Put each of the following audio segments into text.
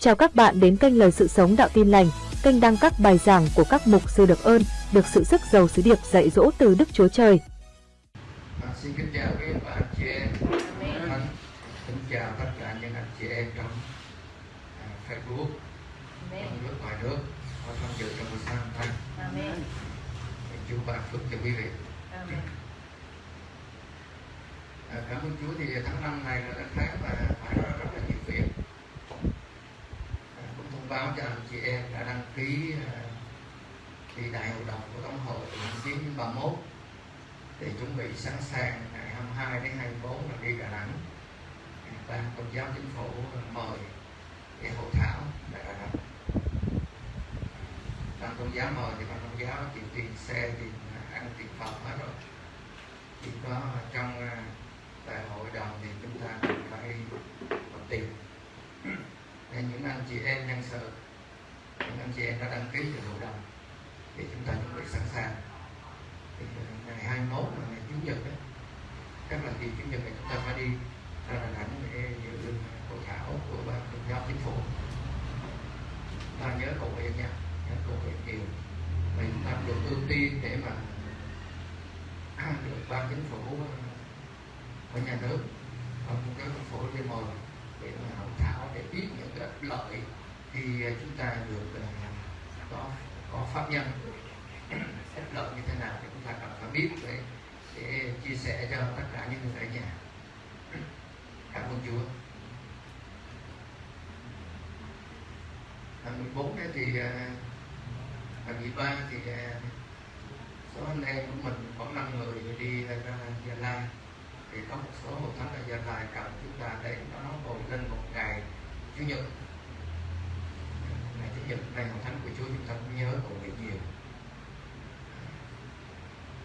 Chào các bạn đến kênh Lời Sự Sống Đạo Tin Lành, kênh đăng các bài giảng của các mục sư được ơn, được sự sức giàu sứ điệp dạy dỗ từ Đức Chúa Trời. À, xin kính chào quý bà anh chị em Thánh kính chào tất cả những anh chị em trong à, Facebook trong nước ngoài nước có tham dự trong buổi sáng hôm nay Amen. Chúa ban phước cho quý vị Amen. à, cảm ơn Chúa thì tháng năm này là tháng mà phải nói là rất là nhiều việc à, cũng thông báo cho anh chị em đã đăng ký ờ, đi đại hội đồng của tổng hội năm 931 để chuẩn bị sẵn sàng ngày 22 đến 24 là đi Đà Nẵng. Ban tôn giáo chính phủ mời để hội thảo tại Đà Nẵng. Ban tôn giáo mời thì ban tôn giáo chịu tiền xe, tiền ờ, ăn, tiền phòng hết rồi. Chỉ có trong ờ, đại hội đồng thì chúng ta cần phải có tiền nên những anh chị em nhân sự, những anh chị em đã đăng ký cho hội đồng thì chúng ta chuẩn bị sẵn sàng. Thì ngày 21 là ngày chủ nhật đó. Các là kỳ chủ nhật này chúng ta phải đi ra Đà Nẵng để dự hội thảo của ban tuyên giáo chính phủ. Ta nhớ cầu nguyện nha, nhớ cầu nguyện nhiều. Mình chúng ta được ưu tiên để mà được ban chính phủ ờ, của nhà nước, và một cái chính phủ đi mời thảo để biết những cái lợi thì chúng ta được à, có có pháp nhân ích lợi như thế nào thì chúng ta cần phải biết để để chia sẻ cho tất cả những người ở nhà. Cảm ơn Chúa. Ngày 14 đấy thì à, ngày 13 thì à, số anh em của mình khoảng 5 người đi ra Gia Lai thì có một số hội thánh ở Gia Lai cần chúng ta để nó ngồi lên một ngày Chủ nhật. Ngày Chủ nhật này hội thánh của Chúa chúng ta cũng nhớ cầu nguyện nhiều.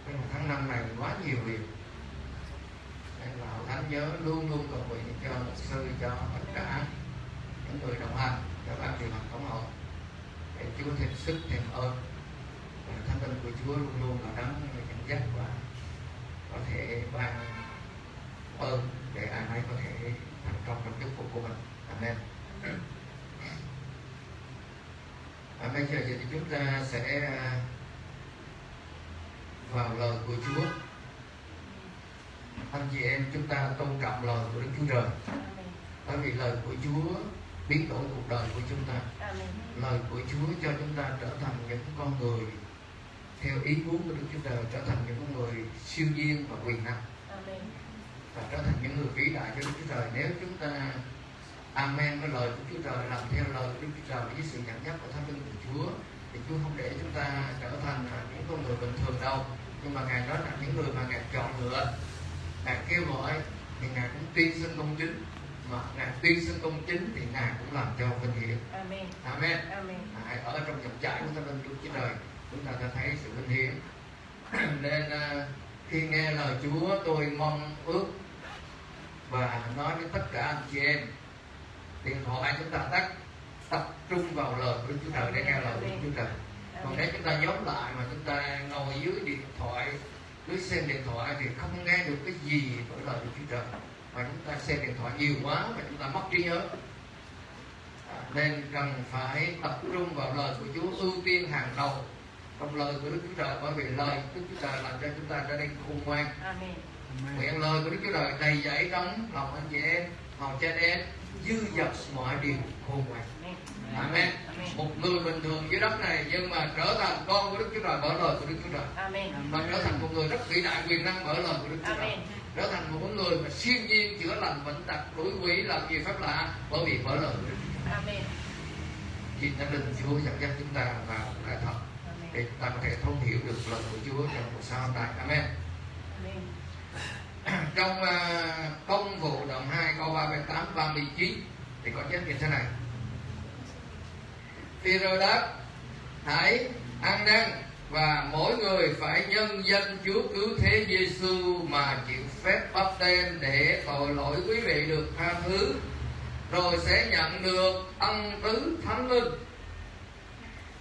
Nhưng mà tháng năm này quá nhiều việc. Nên là hội thánh nhớ luôn luôn cầu nguyện cho luật sư, cho tất cả những người đồng hành, cho ban điều hành tổng hội để Chúa thêm sức, thêm ơn. Và thánh linh của Chúa luôn luôn là đấng dẫn dắt và có thể ban ơn để ai nấy có thể thành công trong chức vụ của mình. Amen. À, bây giờ thì chúng ta sẽ vào lời của Chúa. Anh chị em chúng ta tôn trọng lời của Đức Chúa Trời. Bởi vì lời của Chúa biến đổi cuộc đời của chúng ta. Lời của Chúa cho chúng ta trở thành những con người theo ý muốn của Đức Chúa Trời trở thành những con người siêu nhiên và quyền năng. Amen. Và trở thành những người vĩ đại cho Đức Chúa Trời nếu chúng ta amen với lời của Chúa Trời làm theo lời của Đức Chúa Trời với sự dẫn dắt của Thánh Linh của Chúa thì Chúa không để chúng ta trở thành những con người bình thường đâu. Nhưng mà ngài nói là những người mà ngài chọn lựa ngài kêu gọi thì ngài cũng tuyên xưng công chính. Mà ngài tuyên xưng công chính thì ngài cũng làm cho vinh hiển. Amen. amen. Amen. Hãy ở trong dòng chảy của Thánh Linh Đức Chúa Trời chúng ta sẽ thấy sự vinh hiển. Nên à, khi nghe lời Chúa tôi mong ước và nói với tất cả anh chị em điện thoại chúng ta tắt tập trung vào lời của Chúa Trời để nghe lời của Chúa Trời. Còn nếu chúng ta nhóm lại mà chúng ta ngồi dưới điện thoại dưới xem điện thoại thì không nghe được cái gì của lời của Chúa Trời. Mà chúng ta xem điện thoại nhiều quá và chúng ta mất trí nhớ. À, nên cần phải tập trung vào lời của Chúa ưu tiên hàng đầu trong lời của Đức Chúa Trời bởi vì lời Đức Chúa Trời làm cho chúng ta trở nên khôn ngoan. Amen. Nguyện lời của Đức Chúa Trời đầy dẫy trong lòng anh chị em hầu cho anh em dư dật mọi điều khôn ngoan Amen. Một người bình thường dưới đất này nhưng mà trở thành con của Đức Chúa Trời bởi lời của Đức Chúa Trời Amen. và trở thành một người rất vĩ đại quyền năng bởi lời của Đức Chúa Trời Amen. trở thành một người mà siêu nhiên chữa lành bệnh tật đuổi quỷ làm gì phép lạ bởi vì bởi lời của Đức Chúa Trời Amen. xin thánh linh Chúa dẫn dắt chúng ta vào lẽ thật để chúng ta có thể thấu hiểu được lời của Chúa trong cuộc sống hôm nay. Amen. Amen. Trong uh, công vụ đoạn 2 câu 38 39 thì có chép như thế này. Phêrô đáp hãy ăn năn và mỗi người phải nhân danh Chúa cứu thế Giêsu mà chịu phép bắp tên để tội lỗi quý vị được tha thứ rồi sẽ nhận được ân tứ thánh linh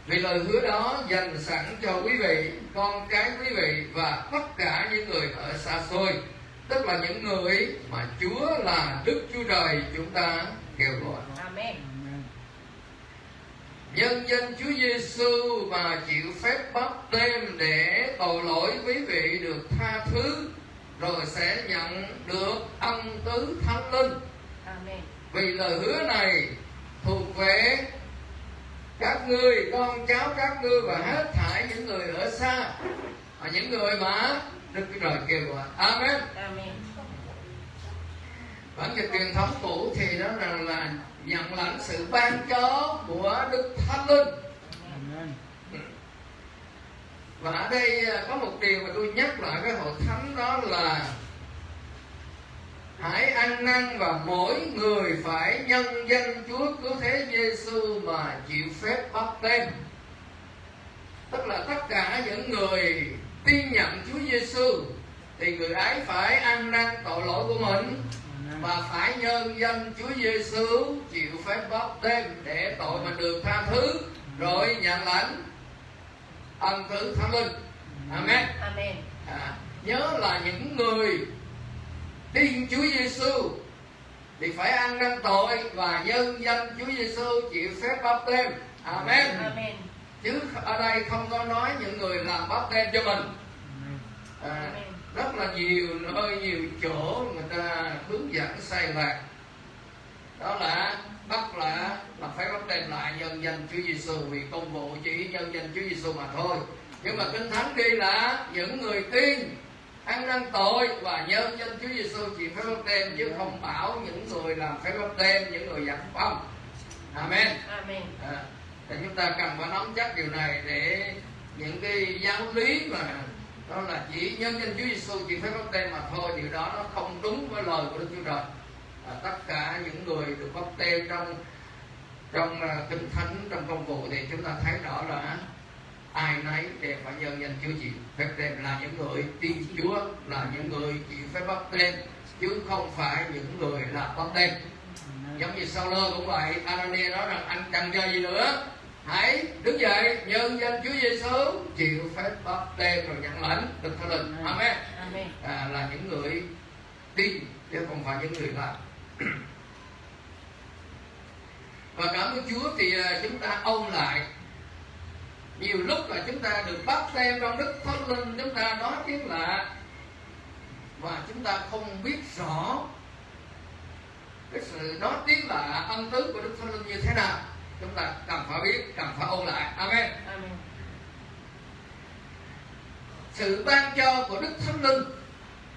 vì lời hứa đó dành sẵn cho quý vị con cái quý vị và tất cả những người ở xa xôi tức là những người mà Chúa là Đức Chúa Trời chúng ta kêu gọi Amen. nhân danh Chúa Giêsu và chịu phép bắp tem để tội lỗi quý vị được tha thứ rồi sẽ nhận được ân tứ thánh linh Amen. vì lời hứa này thuộc về các ngươi con cháu các ngươi và hết thảy những người ở xa và những người mà Đức Chúa Trời kêu gọi Amen Amen. bản dịch truyền thống cũ thì đó là, là nhận lãnh sự ban cho của Đức Thánh Linh Amen. và ở đây à, có một điều mà tôi nhắc lại với hội thánh đó là hãy ăn năn và mỗi người phải nhân danh Chúa cứu thế Giêsu mà chịu phép bắp tem tức là tất cả những người tin nhận Chúa Giêsu thì người ấy phải ăn năn tội lỗi của mình và phải nhân danh Chúa Giêsu chịu phép bắp tem để tội mình được tha thứ rồi nhận lãnh ân tứ thánh linh. Amen. Amen. à, nhớ là những người tin Chúa Giêsu thì phải ăn năn tội và nhân danh Chúa Giêsu chịu phép bắp tem amen. Amen. Chứ ở đây không có nói những người làm bắp tem cho mình. À, rất là nhiều nơi nhiều chỗ người ta hướng dẫn sai lạc đó là bắt là là phải bắt đem lại nhân danh Chúa Giêsu vì công vụ chỉ nhân danh Chúa Giêsu mà thôi. Nhưng mà kinh thánh ghi là những người tin ăn năn tội và nhân danh Chúa Giêsu chỉ phải bắt đem chứ không bảo những người làm phải bắt đem những người giặc phong amen. Amen. à, thì chúng ta cần phải nắm chắc điều này để những cái giáo lý mà đó là chỉ nhân danh Chúa Giêsu chỉ phép báp tên mà thôi điều đó nó không đúng với lời của Đức Chúa Trời. À, tất cả những người được báp tên trong trong uh, kinh thánh trong công vụ thì chúng ta thấy rõ là ai nấy đều phải nhân danh Chúa chịu phép tên là những người tin Chúa là những người chịu phép báp tên chứ không phải những người là báp tên giống như sau lơ cũng vậy Anania nói rằng cần chờ gì nữa hãy đứng dậy nhân danh Chúa Giêsu chịu phép bắp tem rồi nhận lãnh được thánh linh. Amen. Amen. à, là những người tin chứ không phải những người làm. Và cảm ơn Chúa thì à, chúng ta ôn lại. Nhiều lúc là chúng ta được bắt tem trong Đức Thánh Linh chúng ta nói tiếng lạ và chúng ta không biết rõ cái sự nói tiếng lạ ân tứ của Đức Thánh Linh như thế nào chúng ta cần phải biết cần phải ôn lại. Amen. Amen. sự ban cho của Đức Thánh Linh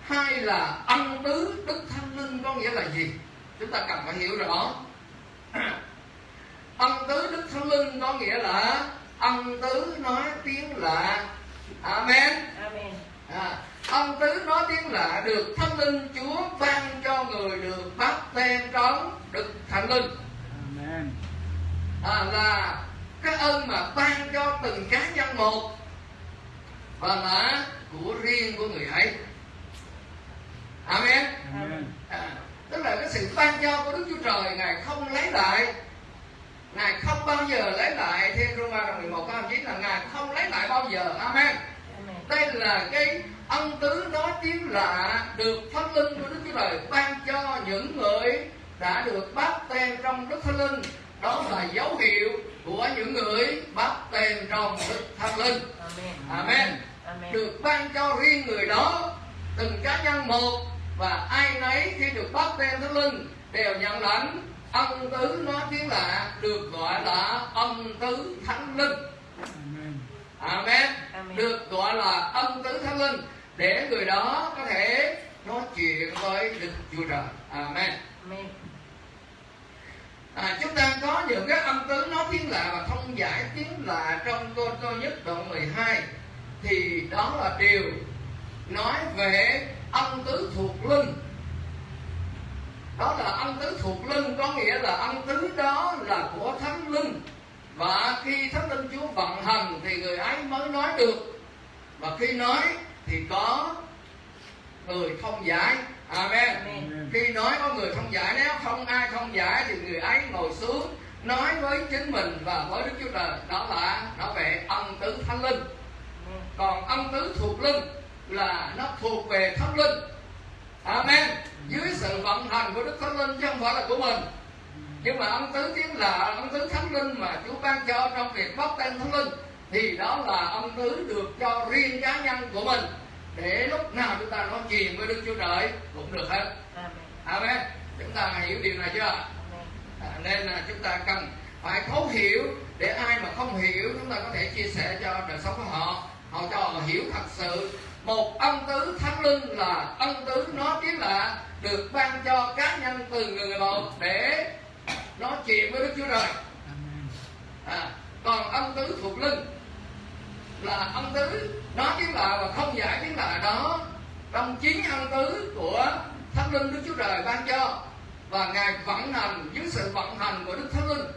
hay là ân tứ Đức Thánh Linh có nghĩa là gì? Chúng ta cần phải hiểu rõ. Ân tứ Đức Thánh Linh có nghĩa là ân tứ nói tiếng lạ. Amen. Amen. à, ân tứ nói tiếng lạ được Thánh Linh Chúa ban cho người được bắt tem trong Đức Thánh Linh. Amen. À, là cái ơn mà ban cho từng cá nhân một và là của riêng của người ấy. Amen. Amen. à, tức là cái sự ban cho của đức chúa trời ngài không lấy lại. Ngài không bao giờ lấy lại. Theo Roma đoạn 11 câu 9 là ngài không lấy lại bao giờ. Amen. Amen. đây là cái ân tứ nói tiếng lạ được thánh linh của đức chúa trời ban cho những người đã được bắt tem trong đức thánh linh đó là dấu hiệu của những người bắt tem trong đức thánh linh Amen. amen Amen. được ban cho riêng người đó từng cá nhân một và ai nấy khi được bắt tem thánh linh đều nhận lãnh ân tứ nói tiếng lạ được gọi là ân tứ thánh linh Amen. amen Amen. được gọi là ân tứ thánh linh để người đó có thể nói chuyện với đức chúa trời amen Amen à, chúng ta có những cái âm tứ nói tiếng lạ và thông giải tiếng lạ trong cô câu nhất đoạn 12 thì đó là điều nói về âm tứ thuộc linh đó là âm tứ thuộc linh có nghĩa là âm tứ đó là của thánh linh và khi thánh linh chúa vận hành thì người ấy mới nói được. Và khi nói thì có người thông giải amen. Amen. khi nói có người không giải nếu không ai không giải thì người ấy ngồi xuống nói với chính mình và với đức chúa trời. Đó là nói về ân tứ thánh linh. Còn ân tứ thuộc linh là nó thuộc về thánh linh. Amen. Dưới sự vận hành của đức thánh linh chứ không phải là của mình. Nhưng mà ân tứ tiếng là ân tứ thánh linh mà Chúa ban cho trong việc bóc tên thánh linh thì đó là ân tứ được cho riêng cá nhân của mình để lúc nào chúng ta nói chuyện với Đức Chúa Trời cũng được hết. Amen. Chúng ta hiểu điều này chưa? À, nên là chúng ta cần phải thấu hiểu để ai mà không hiểu chúng ta có thể chia sẻ cho đời sống của họ họ cho họ hiểu thật sự một ân tứ thánh linh là ân tứ nó chính là được ban cho cá nhân từ người một để nói chuyện với đức chúa trời à, còn ân tứ thuộc linh là ân tứ nó chính là và không giải chính là đó trong chín ân tứ của thánh linh đức chúa trời ban cho. Và ngài vận hành dưới sự vận hành của đức thánh linh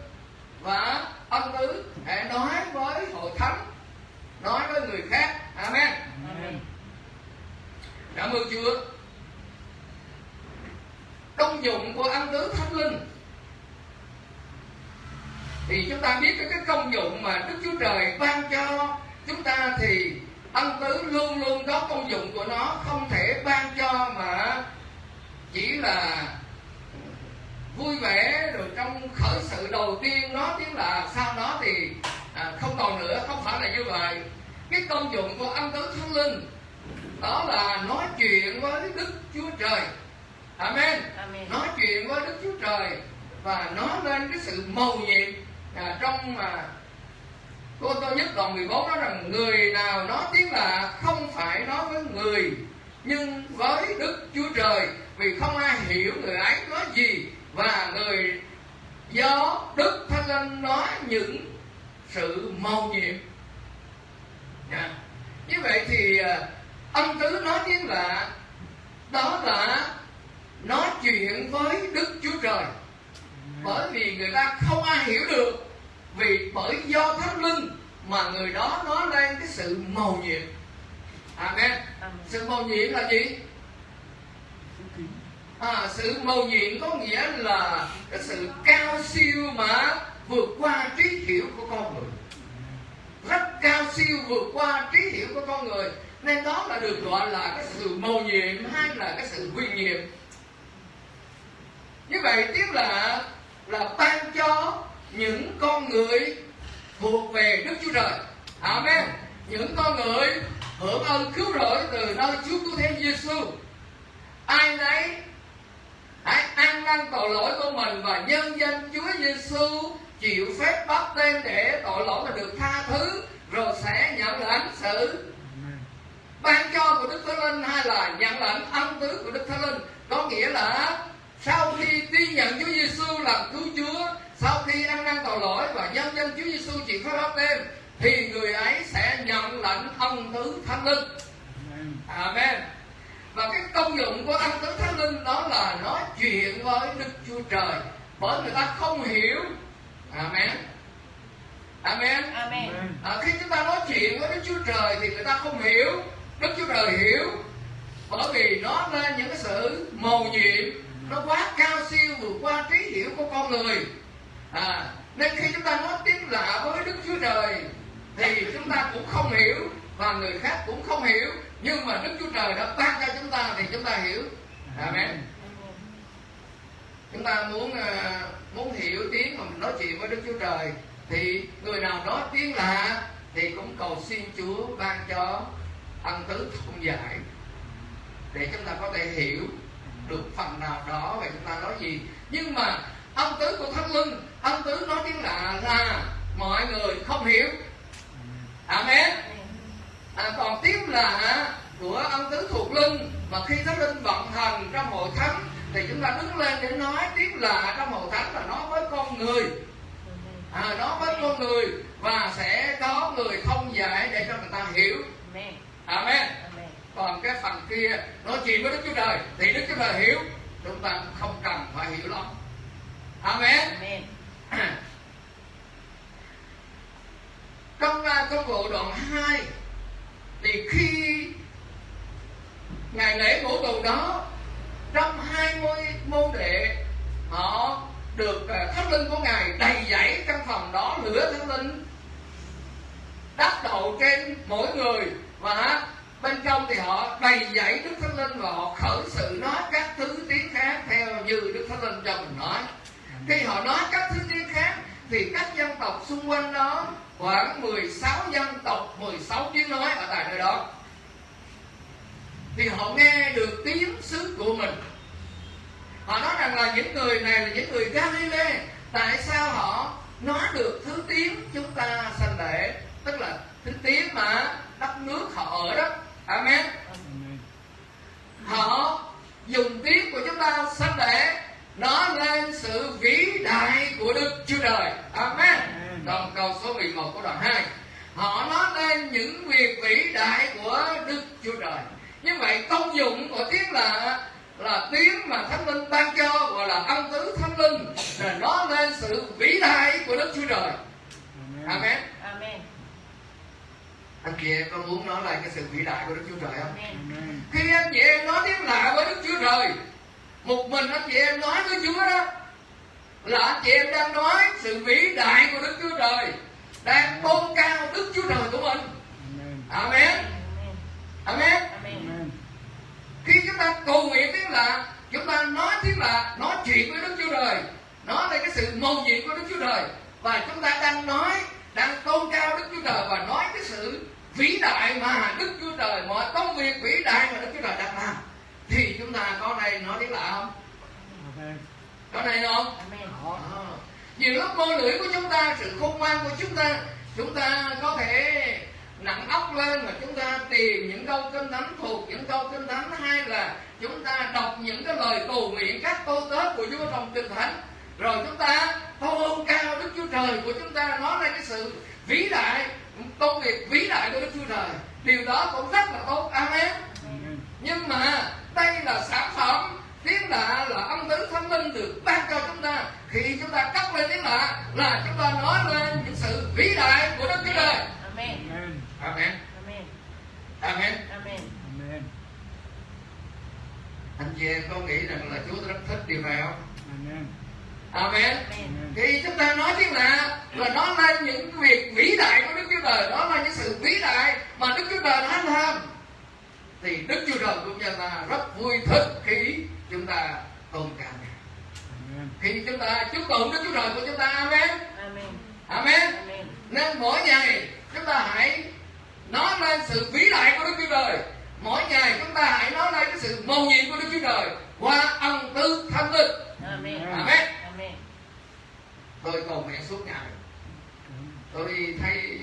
và ân tứ để nói với hội thánh nói với người khác. Amen. Amen. cảm ơn chúa. Công dụng của ân tứ thánh linh. Thì chúng ta biết cái công dụng mà đức chúa trời ban cho chúng ta thì ân tứ luôn luôn có công dụng của nó không thể ban cho mà chỉ là vui vẻ rồi trong khởi sự đầu tiên nó tiếng là sau đó thì à, không còn nữa không phải là như vậy. Cái công dụng của ân tứ thánh linh đó là nói chuyện với đức chúa trời. Amen. Amen. nói chuyện với đức chúa trời và nói lên cái sự mầu nhiệm à, trong mà cô tô nhất đoạn 14 nói rằng người nào nói tiếng là không phải nói với người, nhưng với đức chúa trời, vì không ai hiểu người ấy nói gì và người do đức thánh linh nói những sự mầu nhiệm Nha. như vậy thì à, âm tứ nói tiếng là, đó là nói chuyện với đức chúa trời bởi vì người ta không ai hiểu được vì bởi do thánh linh mà người đó nói lên cái sự mầu nhiệm. Amen. Sự mầu nhiệm là gì? À, sự mầu nhiệm có nghĩa là cái sự cao siêu mà vượt qua trí hiểu của con người. Rất cao siêu vượt qua trí hiểu của con người. Nên đó là được gọi là cái sự mầu nhiệm hay là cái sự huyền nhiệm như vậy tiếp là là ban cho những con người thuộc về Đức Chúa Trời. Amen. Những con người hưởng ơn cứu rỗi từ nơi Chúa Cứu Thế Giêsu. Ai nấy hãy ăn năn tội lỗi của mình và nhân danh Chúa Giêsu chịu phép bắt tên để tội lỗi mà được tha thứ, rồi sẽ nhận lãnh sự ban cho của Đức Thánh Linh hay là nhận lãnh ân tứ của Đức Thánh Linh, có nghĩa là sau khi tin nhận Chúa Giêsu làm cứu Chúa sau khi ăn năn tội lỗi và nhân danh Chúa Giêsu chịu phép báp tên thì người ấy sẽ nhận lãnh ân tứ Thánh Linh Amen. Và cái công dụng của ân tứ Thánh Linh đó là nói chuyện với Đức Chúa Trời bởi người ta không hiểu Amen Amen Amen. Amen. à, khi chúng ta nói chuyện với Đức Chúa Trời thì người ta không hiểu Đức Chúa Trời hiểu bởi vì nó lên những cái sự mầu nhiệm nó quá cao siêu vượt qua trí hiểu của con người à, nên khi chúng ta nói tiếng lạ với Đức Chúa Trời thì chúng ta cũng không hiểu và người khác cũng không hiểu. Nhưng mà Đức Chúa Trời đã ban cho chúng ta thì chúng ta hiểu. Amen. Chúng ta muốn à, muốn hiểu tiếng mà mình nói chuyện với Đức Chúa Trời thì người nào nói tiếng lạ thì cũng cầu xin Chúa ban cho ân tứ thông giải để chúng ta có thể hiểu được phần nào đó về chúng ta nói gì. Nhưng mà ân tứ của thánh linh ân tứ nói tiếng lạ là mọi người không hiểu. Amen. À, còn tiếng lạ của ân tứ thuộc linh mà khi thánh linh vận hành trong hội thánh thì chúng ta đứng lên để nói tiếng lạ trong hội thánh là nói với con người. À, nói với con người và sẽ có người thông giải để cho người ta hiểu. Amen. còn cái phần kia nói chuyện với đức chúa trời thì đức chúa trời hiểu. Chúng ta cũng không cần phải hiểu lắm amen. Amen. trong uh, công vụ đoạn 2 thì khi ngày lễ ngũ tuần đó trong 20 môn đệ họ được uh, thánh linh của ngài đầy dẫy căn phòng đó lửa thánh linh đắp đầu trên mỗi người. Và bên trong thì họ đầy dẫy đức thánh linh và họ khởi sự nói các thứ tiếng khác theo như đức thánh linh cho mình nói khi họ nói các thứ tiếng khác thì các dân tộc xung quanh đó khoảng 16 dân tộc 16 tiếng nói ở tại nơi đó. Thì họ nghe được tiếng xứ của mình. Họ nói rằng là những người này là những người Galilee. Tại sao họ nói được thứ tiếng chúng ta sanh lễ? Tức là thứ tiếng mà đất nước họ ở đó. Amen. Họ dùng tiếng của chúng ta sanh lễ nó lên sự vĩ đại của Đức Chúa Trời Amen Đoạn câu số 11 của đoạn 2 Họ nói lên những việc vĩ đại của Đức Chúa Trời Như vậy công dụng của tiếng là là tiếng mà Thánh Linh ban cho gọi là âm tứ Thánh Linh là nó lên sự vĩ đại của Đức Chúa Trời Amen. Amen. Anh chị em có muốn nói lại cái sự vĩ đại của Đức Chúa Trời không? Amen. Khi anh chị em nói tiếng lạ với Đức Chúa Trời Một mình anh chị em nói với Chúa đó. Là anh chị em đang nói sự vĩ đại của Đức Chúa Trời Đang tôn cao Đức Chúa Trời của mình. Amen. Amen. Khi chúng ta cầu nguyện tiếng lạ Chúng ta nói tiếng lạ Nói chuyện với Đức Chúa Trời. Nói về cái sự mầu nhiệm của Đức Chúa Trời. Và chúng ta đang nói Đang tôn cao Đức Chúa Trời Và nói cái sự vĩ đại mà Đức Chúa Trời Mọi công việc vĩ đại mà Đức Chúa Trời đang làm Thì chúng ta có này nói tiếng lạ không? Amen. Có này không? Nhiều lúc ngôn lưỡi của chúng ta, sự khôn ngoan của chúng ta, chúng ta có thể nặng óc lên mà chúng ta tìm những câu kinh thánh thuộc những câu kinh thánh hay là chúng ta đọc những cái lời cầu nguyện các câu tớ của Chúa trong kinh thánh. Rồi chúng ta tôn cao Đức Chúa Trời của chúng ta nói ra cái sự vĩ đại công việc vĩ đại của Đức Chúa Trời. Điều đó cũng rất là tốt. Amen. nhưng mà đây là sản phẩm tiếng lạ là âm tứ thánh linh được ban cho chúng ta khi chúng ta cất lên tiếng lạ là chúng ta nói lên những sự vĩ đại của đức chúa trời Amen. Amen. amen Amen. amen Amen. Amen. anh chị em có nghĩ rằng là chúa rất thích điều này không Amen. amen Amen. khi chúng ta nói tiếng lạ là nói lên những việc vĩ đại của đức chúa trời đó là những sự vĩ đại mà đức chúa trời đã làm thì đức chúa trời của chúng ta rất vui thích khi chúng ta tôn. Amen. khi chúng ta chúc tụng Đức Chúa Trời của chúng ta Amen Amen. Amen Amen. nên mỗi ngày chúng ta hãy nói lên sự vĩ đại của Đức Chúa Trời mỗi ngày chúng ta hãy nói lên cái sự mầu nhiệm của Đức Chúa Trời qua ân tứ thánh linh Amen. Amen Amen. tôi cầu nguyện suốt ngày tôi thấy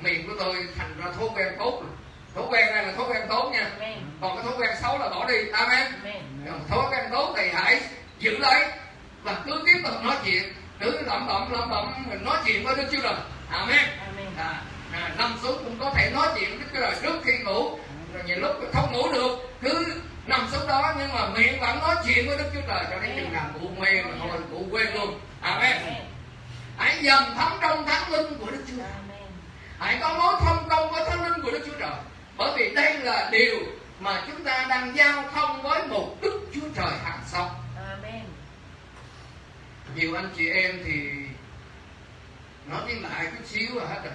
miệng của tôi thành ra thói quen tốt rồi. Thói quen này là thói quen tốt nha. Amen. còn cái thói quen xấu là bỏ đi. Amen. Amen. thói quen tốt thì hãy giữ lấy và cứ tiếp tục nói chuyện. Cứ lẩm bẩm lẩm bẩm mình nói chuyện với Đức Chúa Trời. Amen. Amen. à, à, nằm xuống cũng có thể nói chuyện với Đức Chúa Trời trước khi ngủ. Rồi nhiều lúc không ngủ được. Cứ nằm xuống đó nhưng mà miệng vẫn nói chuyện với Đức Chúa Trời cho đến chừng nào cụ mê mà thôi cụ quên luôn. Amen. Hãy dần thấm trong thánh linh của Đức Chúa Trời. Hãy có mối thông công với thánh linh của Đức Chúa Trời bởi vì đây là điều mà chúng ta đang giao thông với một Đức Chúa Trời hàng sống Amen. nhiều anh chị em thì nói tiếng lại chút xíu là hết rồi.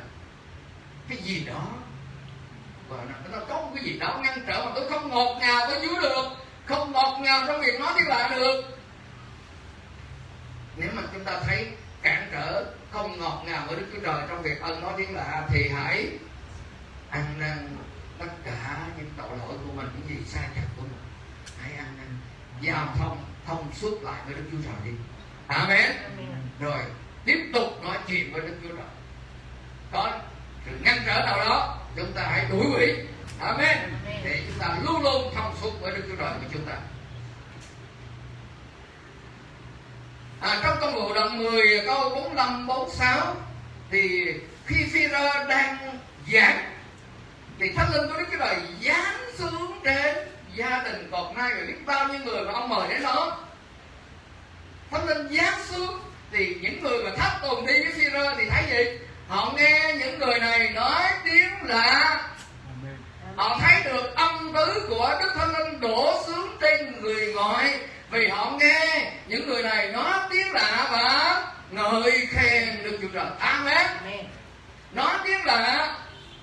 Cái gì đó và nó, nó có một cái gì đó ngăn trở mà tôi không ngọt ngào với Chúa được không ngọt ngào trong việc nói tiếng lạ được. Nếu mà chúng ta thấy cản trở không ngọt ngào với Đức Chúa Trời trong việc ân nói tiếng lạ thì hãy ăn năn tất cả những tội lỗi của mình những gì sai chắc của mình hãy ăn năn giao thông thông suốt lại với Đức Chúa Trời đi. Amen. Rồi tiếp tục nói chuyện với Đức Chúa Trời. Có sự ngăn trở nào đó chúng ta hãy đuổi hủy Amen. Để chúng ta luôn luôn thông suốt với Đức Chúa Trời của chúng ta. À, trong công vụ đoạn 10 câu 45 46 thì khi phi đang giảng thì thánh linh của Đức Chúa Trời giáng xuống trên gia đình cột nay rồi biết bao nhiêu người mà ông mời đến đó. Thánh linh giáng xuống thì những người mà thấp tùng đi với phi thì thấy gì? Họ nghe những người này nói tiếng lạ. Họ thấy được âm tứ của đức thánh linh đổ xuống trên người ngoại vì họ nghe những người này nói tiếng lạ và ngợi khen đức chúa trời. Amen. nói tiếng lạ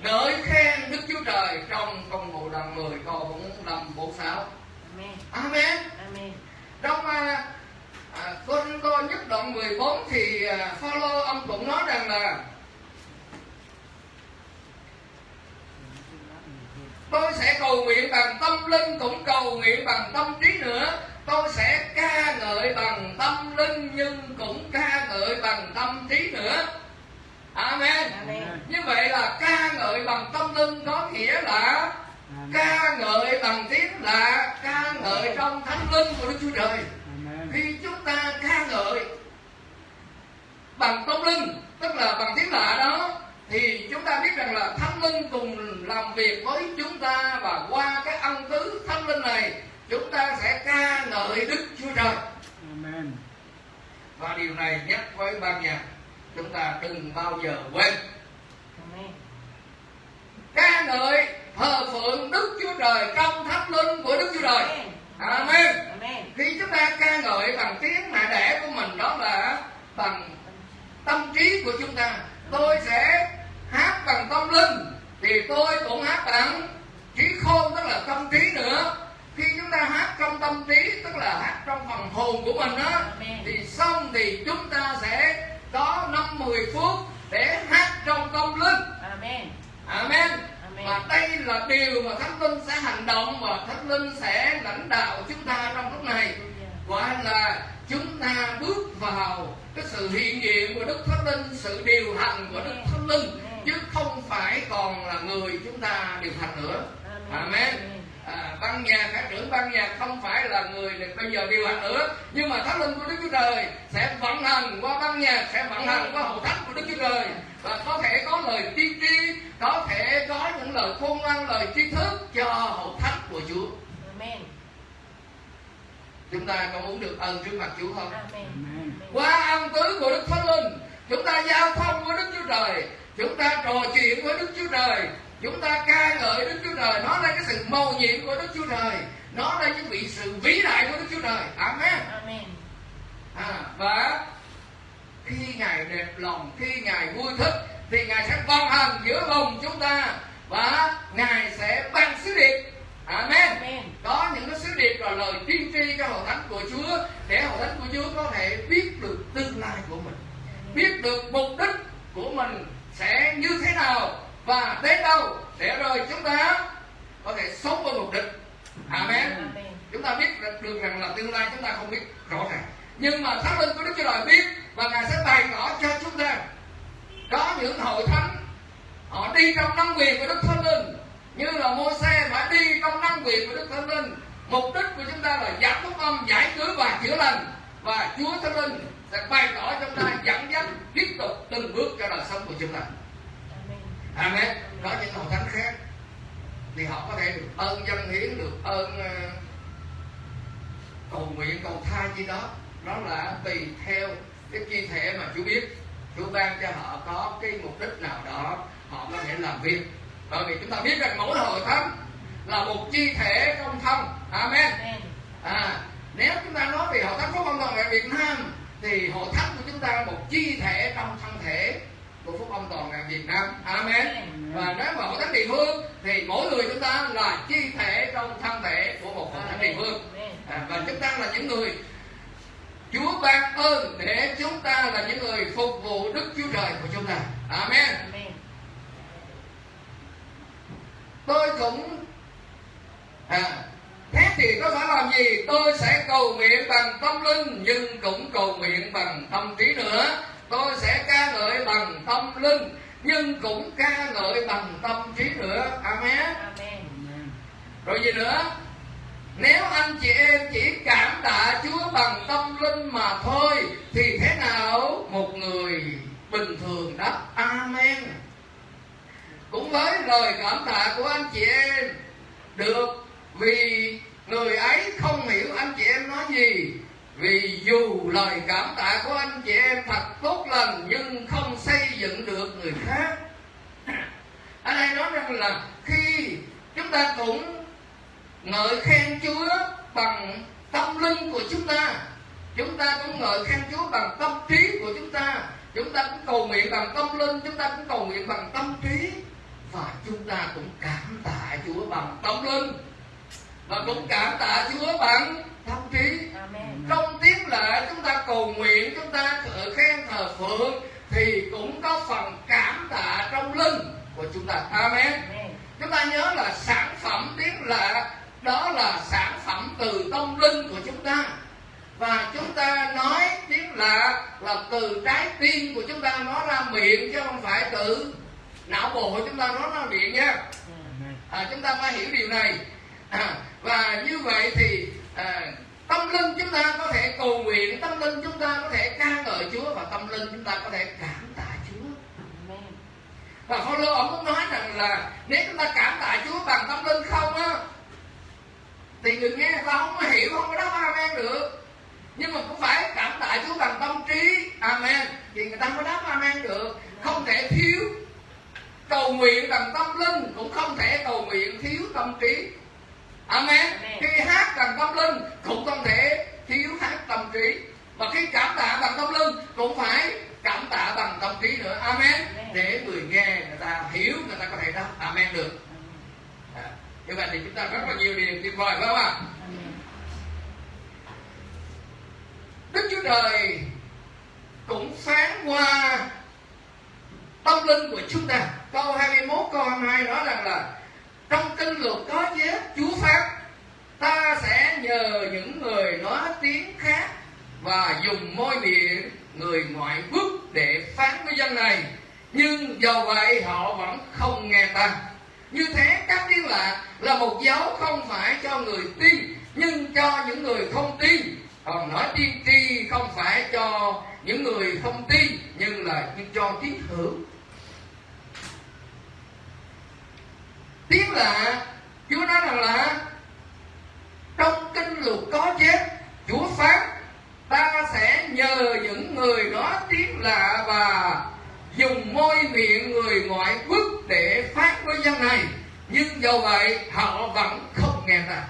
ngợi khen đức chúa trời trong công vụ đoạn 10 câu 45 46 Amen. amen Amen. trong à, à, con tôi nhất đoạn 14 thì à, Phaolô ông cũng nói rằng là tôi sẽ cầu nguyện bằng tâm linh cũng cầu nguyện bằng tâm trí nữa tôi sẽ ca ngợi bằng tâm linh nhưng cũng ca ngợi bằng tâm trí nữa amen Amen. như vậy là ca ngợi bằng tâm linh có nghĩa là ca ngợi bằng tiếng là ca ngợi trong thánh linh của đức chúa trời Amen. khi chúng ta ca ngợi bằng tâm linh tức là bằng tiếng lạ đó thì chúng ta biết rằng là thánh linh cùng làm việc với chúng ta và qua cái ân tứ thánh linh này chúng ta sẽ ca ngợi đức chúa trời Amen. và điều này nhắc với ban nhạc chúng ta đừng bao giờ quên. Ca ngợi thờ phượng đức chúa trời trong thánh linh của đức chúa trời. Amen. khi chúng ta ca ngợi bằng tiếng mẹ đẻ của mình đó là bằng tâm trí của chúng ta tôi sẽ hát bằng tâm linh thì tôi cũng hát bằng trí khôn tức là tâm trí nữa. Khi chúng ta hát trong tâm trí tức là hát trong phần hồn của mình đó thì xong thì chúng ta sẽ có năm mười phút để hát trong tâm linh Amen. Amen. Amen. Và đây là điều mà Thánh Linh sẽ hành động và Thánh Linh sẽ lãnh đạo chúng ta trong lúc này. Gọi là chúng ta bước vào cái sự hiện diện của Đức Thánh Linh, sự điều hành của Đức Thánh Linh chứ không phải còn là người chúng ta điều hành nữa. Amen. À, ban nhạc cả trưởng ban nhạc không phải là người để bây giờ điều hành nữa. Nhưng mà thánh linh của đức chúa trời sẽ vận hành qua ban nhạc sẽ vận hành qua hậu thánh của đức chúa trời. Và có thể có lời tiên tri có thể có những lời khôn ngoan lời tri thức cho hậu thánh của chúa. Amen. chúng ta có muốn được ơn trước mặt chúa không. Amen. qua ân tứ của đức thánh linh chúng ta giao thông với đức chúa trời. Chúng ta trò chuyện với đức chúa trời chúng ta ca ngợi đức chúa trời. Nói lên cái sự mầu nhiệm của đức chúa trời. Nói lên những vị sự vĩ đại của đức chúa trời. Amen. Amen. à, và khi ngài đẹp lòng khi ngài vui thích thì ngài sẽ vận hành giữa lòng chúng ta và ngài sẽ ban sứ điệp. Amen. Amen. có những cái sứ điệp và lời tiên tri cho hội thánh của Chúa để hội thánh của Chúa có thể biết được tương lai của mình biết được mục đích của mình sẽ như thế nào và đến đâu để rồi chúng ta có thể sống với mục đích amen. Chúng ta biết được, rằng là tương lai chúng ta không biết rõ ràng. Nhưng mà thánh linh của đức chúa trời biết và ngài sẽ bày tỏ cho chúng ta có những hội thánh. Họ đi trong năng quyền của đức thánh linh như là môi xe phải đi trong năng quyền của đức thánh linh. Mục đích của chúng ta là giảng phúc âm giải cứu và chữa lành. Và chúa thánh linh sẽ bày tỏ cho chúng ta dẫn dắt tiếp tục từng bước cho đời sống của chúng ta Amen. Có những hội thánh khác thì họ có thể được ơn dân hiến, được ơn ờ, cầu nguyện, cầu thai gì đó. Đó là tùy theo cái chi thể mà Chúa biết. Chúa ban cho họ có cái mục đích nào đó họ có thể làm việc. Bởi vì chúng ta biết rằng mỗi hội thánh là một chi thể trong thân. Amen. À, nếu chúng ta nói về hội thánh phúc âm toàn Việt Nam thì hội thánh của chúng ta là một chi thể trong thân thể của phúc âm toàn vẹn Việt Nam. Amen. Và nếu mà hội thánh địa phương thì mỗi người chúng ta là chi thể trong thân thể của một thánh địa phương. À, và chúng ta là những người Chúa ban ơn để chúng ta là những người phục vụ Đức Chúa Trời của chúng ta. Amen. Amen. tôi cũng à, thế thì tôi phải làm gì tôi sẽ cầu nguyện bằng tâm linh nhưng cũng cầu nguyện bằng tâm trí nữa tôi sẽ ca ngợi bằng tâm linh nhưng cũng ca ngợi bằng tâm trí nữa amen. Rồi gì nữa? Nếu anh chị em chỉ cảm tạ Chúa bằng tâm linh mà thôi thì thế nào? Một người bình thường đáp amen. Cũng với lời cảm tạ của anh chị em được vì người ấy không hiểu anh chị em nói gì vì dù lời cảm tạ của anh chị em thật tốt lành, nhưng không xây dựng được người khác. Ở đây nói rằng là khi chúng ta cũng ngợi khen Chúa bằng tâm linh của chúng ta chúng ta cũng ngợi khen Chúa bằng tâm trí của chúng ta chúng ta cũng cầu nguyện bằng tâm linh, chúng ta cũng cầu nguyện bằng tâm trí, và chúng ta cũng cảm tạ Chúa bằng tâm linh, và cũng cảm tạ Chúa bằng thông trí trong tiếng lệ chúng ta cầu nguyện chúng ta thờ khen thờ phượng thì cũng có phần cảm tạ trong linh của chúng ta. Amen. Amen. chúng ta nhớ là sản phẩm tiếng lệ đó là sản phẩm từ tâm linh của chúng ta. Và chúng ta nói tiếng lạ là từ trái tim của chúng ta nói ra miệng chứ không phải từ não bộ của chúng ta nói ra miệng nha. Amen. à, chúng ta phải hiểu điều này. À, và như vậy thì à, tâm linh chúng ta có thể cầu nguyện tâm linh chúng ta có thể ca ngợi Chúa và tâm linh chúng ta có thể cảm tạ Chúa. Và và Phaolô ông cũng nói rằng là nếu chúng ta cảm tạ Chúa bằng tâm linh không á thì người nghe người ta không có hiểu không có đáp amen được. Nhưng mà cũng phải cảm tạ Chúa bằng tâm trí amen. Thì người ta mới đáp amen được. Không thể thiếu cầu nguyện bằng tâm linh cũng không thể cầu nguyện thiếu tâm trí amen Amen. khi hát bằng tâm linh cũng không thể thiếu hát tâm trí và khi cảm tạ bằng tâm linh cũng phải cảm tạ bằng tâm trí nữa amen Amen. để người nghe người ta hiểu người ta có thể đáp amen được à, như vậy thì chúng ta rất là nhiều điều tuyệt vời phải không ạ. Đức Chúa Trời cũng phán qua tâm linh của chúng ta. Câu 21, câu 22 nói rằng là trong kinh luật có chép Chúa phán ta sẽ nhờ những người nói tiếng khác và dùng môi miệng người ngoại quốc để phán với dân này. Nhưng do vậy họ vẫn không nghe ta. Như thế các tiếng lạ là một dấu không phải cho người tin, nhưng cho những người không tin. Còn nói tiên tri không phải cho những người không tin, nhưng là nhưng cho tín hữu tiếng lạ chúa nói rằng là trong kinh luật có chép chúa phán, ta sẽ nhờ những người đó tiếng lạ và dùng môi miệng người ngoại quốc để phát với dân này. Nhưng do vậy, họ vẫn không nghe ta.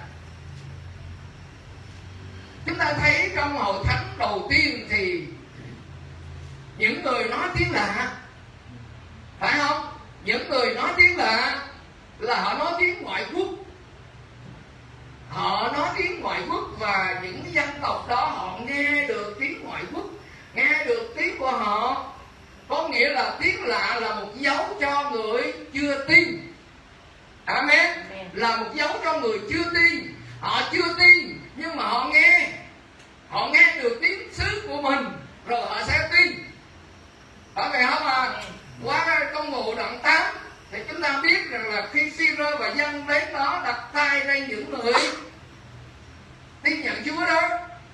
Chúng ta thấy trong hội thánh đầu tiên thì những người nói tiếng lạ, phải không? Những người nói tiếng lạ là họ nói tiếng ngoại quốc. Họ nói tiếng ngoại quốc và những dân tộc đó họ nghe được tiếng ngoại quốc nghe được tiếng của họ. Có nghĩa là tiếng lạ là một dấu cho người chưa tin. Amen. Là một dấu cho người chưa tin. Họ chưa tin nhưng mà họ nghe. Họ nghe được tiếng sứ của mình rồi họ sẽ tin. Phải vậy không à? Qua công vụ đoạn 8 thì chúng ta biết rằng là khi Siro và dân đến đó đặt tay lên những người tin nhận Chúa đó,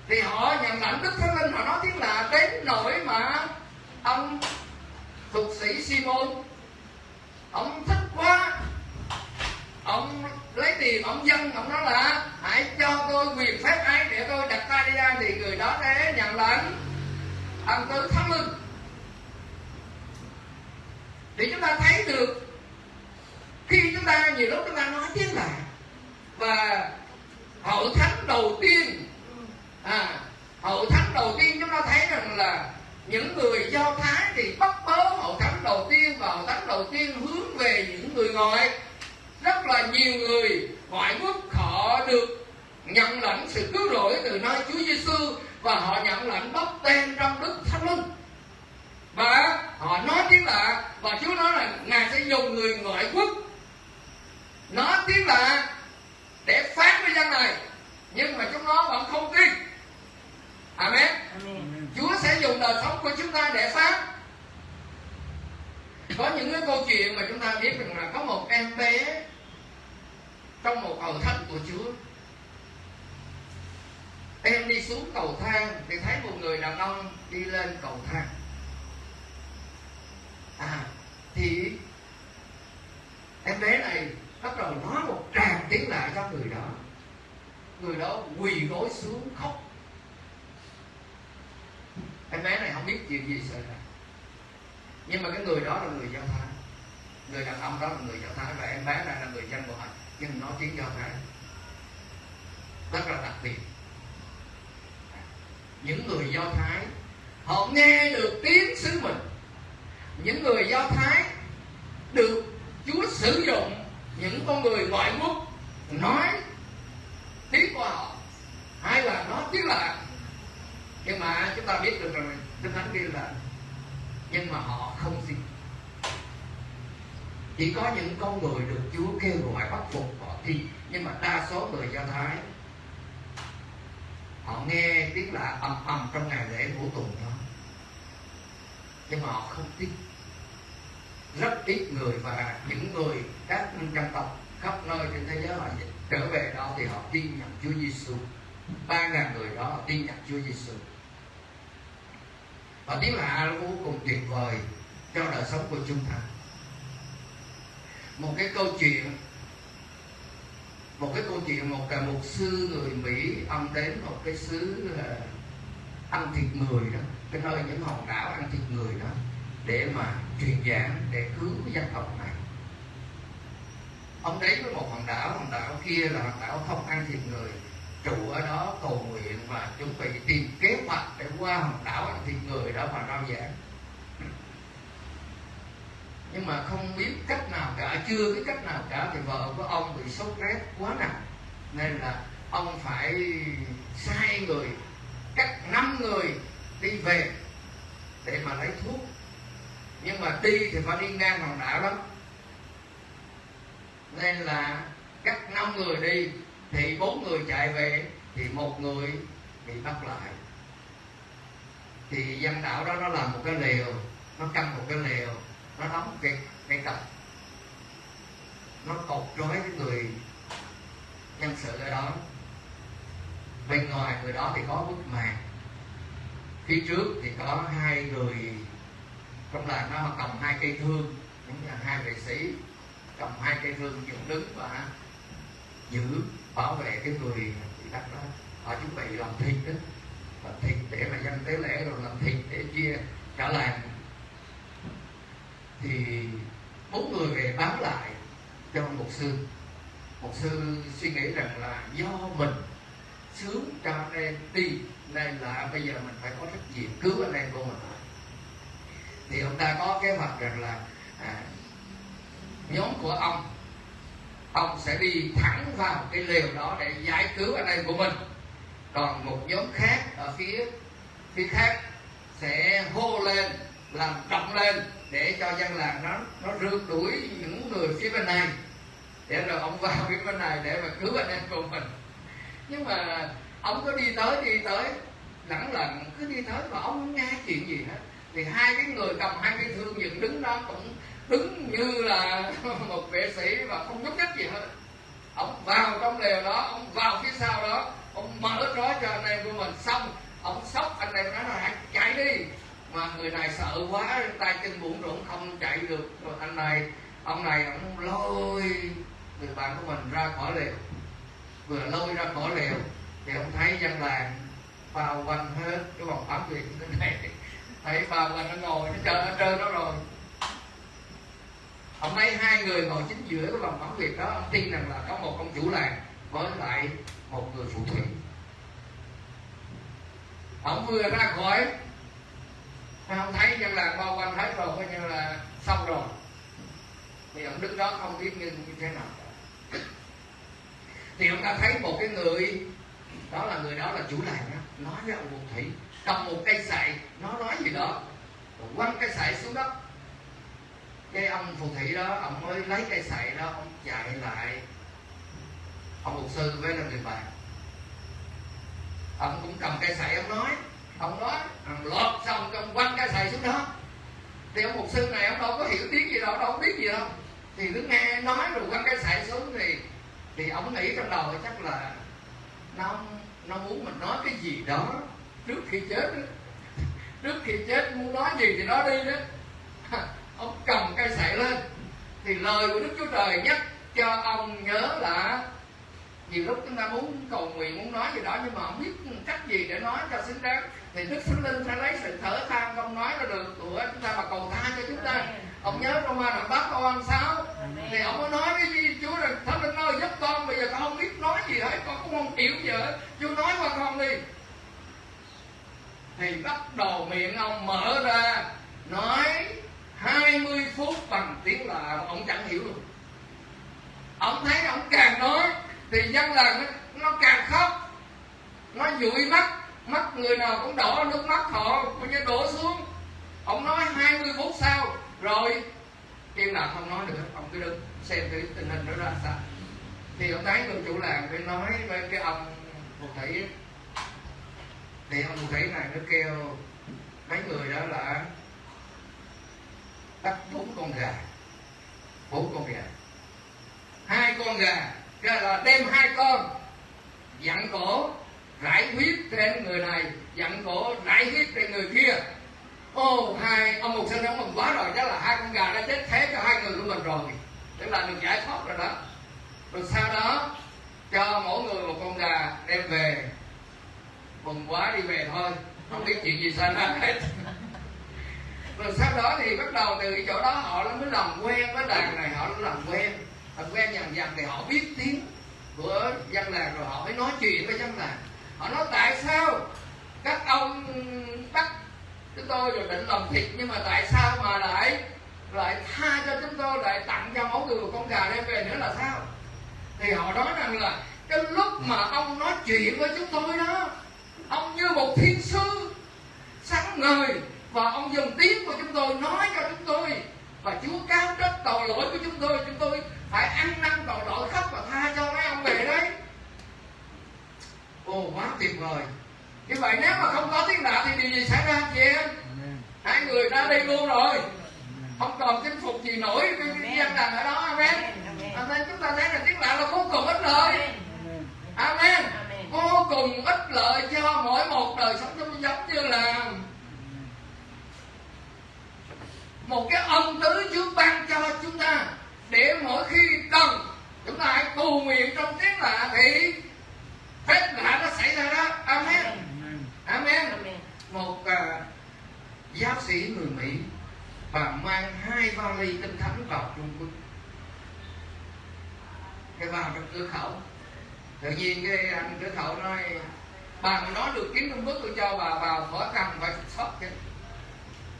thì họ nhận lãnh Đức Thánh Linh, họ nói tiếng là đến nỗi mà ông thuộc sĩ Simon, ông thích quá, ông lấy tiền, ông dân, ông nói là, hãy cho tôi quyền phép ấy để tôi đặt tay đi ra. Thì người đó sẽ nhận lãnh ông tứ thánh linh. Thì chúng ta thấy được khi chúng ta nhiều lúc chúng ta nói tiếng là và hậu thánh đầu tiên à, hậu thánh đầu tiên chúng ta thấy rằng là những người do thái thì bắt bớ hậu thánh đầu tiên và hậu thánh đầu tiên hướng về những người ngoại. Rất là nhiều người ngoại quốc họ được nhận lãnh sự cứu rỗi từ nơi Chúa Giêsu và họ nhận lãnh bắp tên trong Đức Thánh Linh. Và họ nói tiếng lạ và Chúa nói là ngài sẽ dùng người ngoại quốc nói tiếng lạ để phán với dân này nhưng mà chúng nó vẫn không tin. Amen. Amen. Amen. Chúa sẽ dùng đời sống của chúng ta để phán. Có những cái câu chuyện mà chúng ta biết rằng là có một em bé trong một cầu thánh của Chúa. Em đi xuống cầu thang thì thấy một người đàn ông đi lên cầu thang. À thì em bé này bắt đầu nói một tràng tiếng lại cho người đó người đó quỳ gối xuống khóc. Em bé này không biết chuyện gì xảy ra. Nhưng mà cái người đó là người do thái. Người đàn ông đó là người do thái và em bé này là người dân ngoại nhưng nói tiếng do thái. Rất là đặc biệt. Những người do thái, họ nghe được tiếng sứ mình. Những người do thái được chúa sử dụng những con người ngoại quốc nói tiếng của họ hay là chúng ta biết được rằng kinh thánh ghi là nhưng mà họ không tin chỉ có những con người được Chúa kêu gọi bắt phục họ tin nhưng mà đa số người Do Thái, họ nghe tiếng lạ ầm ầm trong ngày lễ của tuần đó nhưng mà họ không tin. Rất ít người và những người các dân tộc khắp nơi trên thế giới họ trở về đó thì họ tin nhận Chúa Giêsu ba ngàn người đó họ tin nhận Chúa Giêsu và tiếng lạ vô cùng tuyệt vời cho đời sống của chúng ta một cái câu chuyện, một cái câu chuyện một cả một sư người Mỹ, ông đến một cái xứ ăn thịt người đó, cái nơi những hòn đảo ăn thịt người đó, để mà truyền giảng, để cứu dân tộc này. Ông đến với một hòn đảo hòn đảo kia là hòn đảo không ăn thịt người. Trụ ở đó cầu nguyện và chuẩn bị tìm kế hoạch để qua hòn đảo ăn thịt người đó mà rao giảng nhưng mà không biết cách nào cả, chưa biết cách nào cả thì vợ của ông bị sốt rét quá nặng. Nên là ông phải sai người, cắt năm người đi về để mà lấy thuốc. Nhưng mà đi thì phải đi ngang hòn đảo lắm. Nên là cắt năm người đi thì bốn người chạy về thì một người bị bắt lại. Thì dân đảo đó nó làm một cái lều, nó căng một cái lều nó đóng cái cái cặp. Nó cột trói cái người nhân sự ở đó. Bên ngoài người đó thì có bức màn. Phía trước thì có hai người, trong làng nó cầm hai cây thương cũng là hai vệ sĩ, cầm hai cây thương dựng đứng và giữ, bảo vệ cái người bị bắt đó. Họ chuẩn bị làm thịt đó, làm thịt để mà dân tế lễ rồi làm thịt để chia, cả làng thì bốn người về báo lại cho một sư. Một sư suy nghĩ rằng là do mình sướng cho anh em đi nên là bây giờ mình phải có trách nhiệm cứu anh em của mình. Thì ông ta có kế hoạch rằng là à, nhóm của ông ông sẽ đi thẳng vào cái lều đó để giải cứu anh em của mình. Còn một nhóm khác ở phía phía khác sẽ hô lên làm trọng lên để cho dân làng nó nó rượt đuổi những người phía bên này, để rồi ông vào phía bên này để mà cứu anh em của mình. Nhưng mà ông có đi tới đi tới, lẳng lặng, cứ đi tới mà ông không nghe chuyện gì hết. Thì hai cái người cầm hai cái thương dựng đứng đó cũng đứng như là một vệ sĩ và không nhúc nhích gì hết. Ông vào trong lều đó, ông vào phía sau đó, ông mở trói cho anh em của mình xong, ông sốc anh em nói là hãy chạy đi mà người này sợ quá, tay chân bủn rủn, không chạy được. Rồi anh này, ông này ông lôi người bạn của mình ra khỏi lều. Vừa lôi ra khỏi lều thì ông thấy dân làng bao quanh hết cái vòng phản biệt thế này. Thấy bao quanh nó ngồi, nó chờ nó trơn đó rồi. Ông thấy hai người ngồi chính giữa cái vòng phản việt đó, ông tin rằng là có một ông chủ làng với lại một người phụ thủy ông vừa ra khỏi không thấy dân làng bao quanh hết rồi coi như là xong rồi. Thì ông đứng đó không biết như, như thế nào. Thì ông ta thấy một cái người đó là người đó là chủ làng đó nói với ông phù thủy cầm một cây sậy nó nói gì đó rồi quăng cây sậy xuống đất. Cái ông phù thủy đó ông mới lấy cây sậy đó ông chạy lại. Ông mục sư với là người bạn. Ông cũng cầm cây sậy ông nói ông nói, thằng lọt xong trong quăng cây sậy xuống đó. Thì ông mục sư này, ông đâu có hiểu tiếng gì đâu đâu biết gì đâu. Thì cứ nghe nói rồi quăng cây sậy xuống thì thì ông nghĩ trong đầu chắc là nó nó muốn mình nói cái gì đó trước khi chết đó. trước khi chết muốn nói gì thì nói đi đó. Ông cầm cây sậy lên. Thì lời của đức chúa trời nhắc cho ông nhớ là nhiều lúc chúng ta muốn cầu nguyện, muốn nói gì đó nhưng mà không biết cách gì để nói cho xứng đáng thì đức thánh linh sẽ lấy sự thở than không nói ra được của chúng ta mà cầu tha cho chúng ta. Ông nhớ trong ma đoạn bắt con sao thì ông có nói gì chúa là thánh linh ơi giúp con bây giờ con không biết nói gì hết con cũng không hiểu gì hết. Chúa nói qua con đi. Thì bắt đầu miệng ông mở ra nói 20 phút bằng tiếng lạ mà ông chẳng hiểu luôn. Ông thấy ông càng nói thì dân làng nó, nó càng khóc nó dụi mắt mắt người nào cũng đổ nước mắt họ coi như đổ xuống. Ông nói 20 phút sau rồi. Im nào không nói được, ông cứ đứng xem cái tình hình nó ra sao. Thì ông thấy người chủ làng mới nói với cái ông phù thủy thì ông phù thủy này nó kêu mấy người đó là bắt bốn con gà. Bốn con gà. Hai con gà ra là đem hai con dặn cổ rải huyết trên người này, dặn cổ rải huyết trên người kia. Ô, hai ông mục sinh ông mừng quá rồi, chắc là hai con gà đã chết thế cho hai người của mình rồi. Tức là được giải thoát rồi đó. Rồi sau đó, cho mỗi người một con gà đem về. Mừng quá đi về thôi, không biết chuyện gì xảy ra hết. Rồi sau đó thì bắt đầu từ cái chỗ đó họ mới làm quen với đàn này, họ làm quen. Làm quen dần dần thì họ biết tiếng của dân làng rồi họ mới nói chuyện với dân làng họ nói, tại sao các ông bắt chúng tôi rồi định làm thịt, nhưng mà tại sao mà lại lại tha cho chúng tôi, lại tặng cho mỗi người một con gà đem về nữa là sao? Thì họ nói rằng là cái lúc mà ông nói chuyện với chúng tôi đó, ông như một thiên sư sáng ngời, và ông dùng tiếng của chúng tôi nói cho chúng tôi, và Chúa cao trách tội lỗi của chúng tôi chúng tôi phải ăn năn tội lỗi khóc và tha cho mấy ông về đấy ồ quá tuyệt vời như vậy nếu mà không có tiếng đạo thì điều gì xảy ra chị em Amen. hai người ra đi luôn rồi Amen. không còn chinh phục gì nổi cái cái dân đàn ở đó amen amen chúng ta thấy là tiếng đạo là vô cùng ích lợi Amen. amen Amen. vô cùng ích lợi cho mỗi một đời sống giống giống như là một cái ân tứ Chúa ban cho chúng ta để mỗi khi cần chúng ta hãy cầu nguyện trong tiếng lạ thì phép lạ nó xảy ra đó amen Amen. amen Amen. một à, giáo sĩ người Mỹ và mang hai vali kinh thánh vào Trung Quốc cái vào trong cửa khẩu tự nhiên cái anh cửa khẩu nói bà mà nói được tiếng Trung Quốc tôi cho bà vào khỏi cần phải sót chứ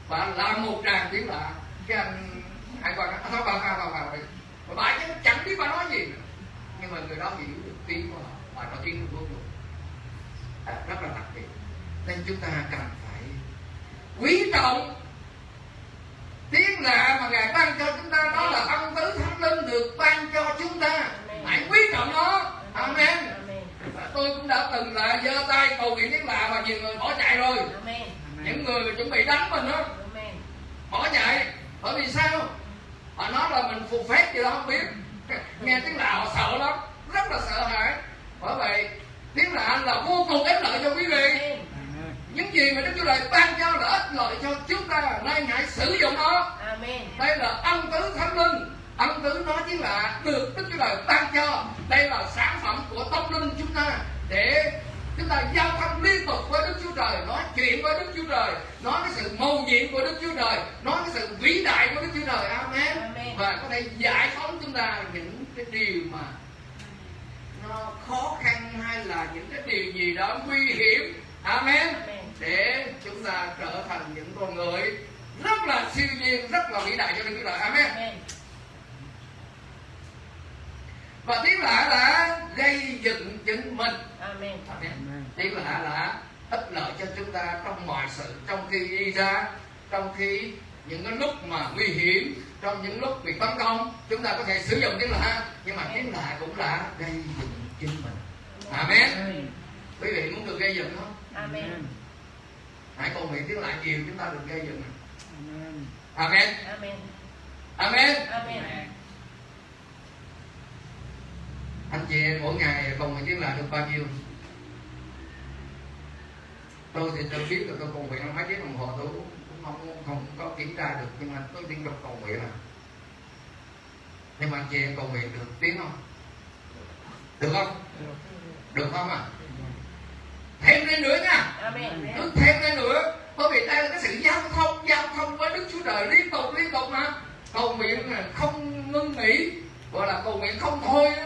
bà làm một tràng tiếng lạ. Cái anh hải quan nói à, thôi bà vào vào vào đi mà bà chứ chẳng biết bà nói gì nữa. Nhưng mà người đó hiểu được tiếng của họ bà nói tiếng Trung Quốc luôn. À, rất là đặc biệt. Nên chúng ta cần phải quý trọng tiếng lạ mà ngài ban cho chúng ta đó là ân tứ thánh linh được ban cho chúng ta hãy quý trọng nó amen Amen. Và tôi cũng đã từng là giơ tay cầu nguyện tiếng lạ và nhiều người bỏ chạy rồi Amen. những người mà chuẩn bị đánh mình đó Amen. bỏ chạy bởi vì sao họ nói là mình phục phép gì đó không biết nghe tiếng lạ họ sợ lắm rất là sợ hãi bởi vậy tiếng lạ là vô cùng ích lợi cho quý vị Amen. Amen. những gì mà đức chúa trời ban cho là ích lợi cho chúng ta nên hãy sử dụng nó Amen. đây là ân tứ thánh linh ân tứ nói chính là được đức chúa trời ban cho đây là sản phẩm của tâm linh chúng ta để chúng ta giao thông liên tục với đức chúa trời nói chuyện với đức chúa trời nói cái sự mầu nhiệm của đức chúa trời nói cái sự vĩ đại của đức chúa trời amen, Amen. và có thể giải phóng chúng ta những cái điều mà nó khó khăn hay là những cái điều gì đó nguy hiểm amen Amen. để chúng ta trở thành những con người rất là siêu nhiên rất là vĩ đại cho Đức Chúa Trời amen Amen. Và tiếng lạ là gây dựng chính mình Amen. amen Amen. tiếng lạ là ích lợi cho chúng ta trong mọi sự trong khi đi ra trong khi những cái lúc mà nguy hiểm trong những lúc bị tấn công chúng ta có thể sử dụng tiếng lạ nhưng mà tiếng lạ cũng là gây dựng chính mình amen Amen. quý vị muốn được gây dựng không Amen. hãy cầu nguyện tiếng lạ nhiều chúng ta được gây dựng Amen. amen Amen. amen Amen. Anh chị mỗi ngày cầu nguyện tiếng lạ được bao nhiêu? Tôi thì tôi biết là tôi cầu nguyện mấy tiếng đồng hồ tôi cũng không không có kiểm tra được nhưng mà tôi liên tục cầu nguyện à nhưng mà anh chị em cầu nguyện được tiếng không? Được không? Được không à thêm lên nữa nha. Cứ thêm lên nữa. Bởi vì đây là cái sự giao thông giao thông với đức chúa trời liên tục liên tục mà. Cầu nguyện không ngưng nghỉ gọi là cầu nguyện không thôi đó.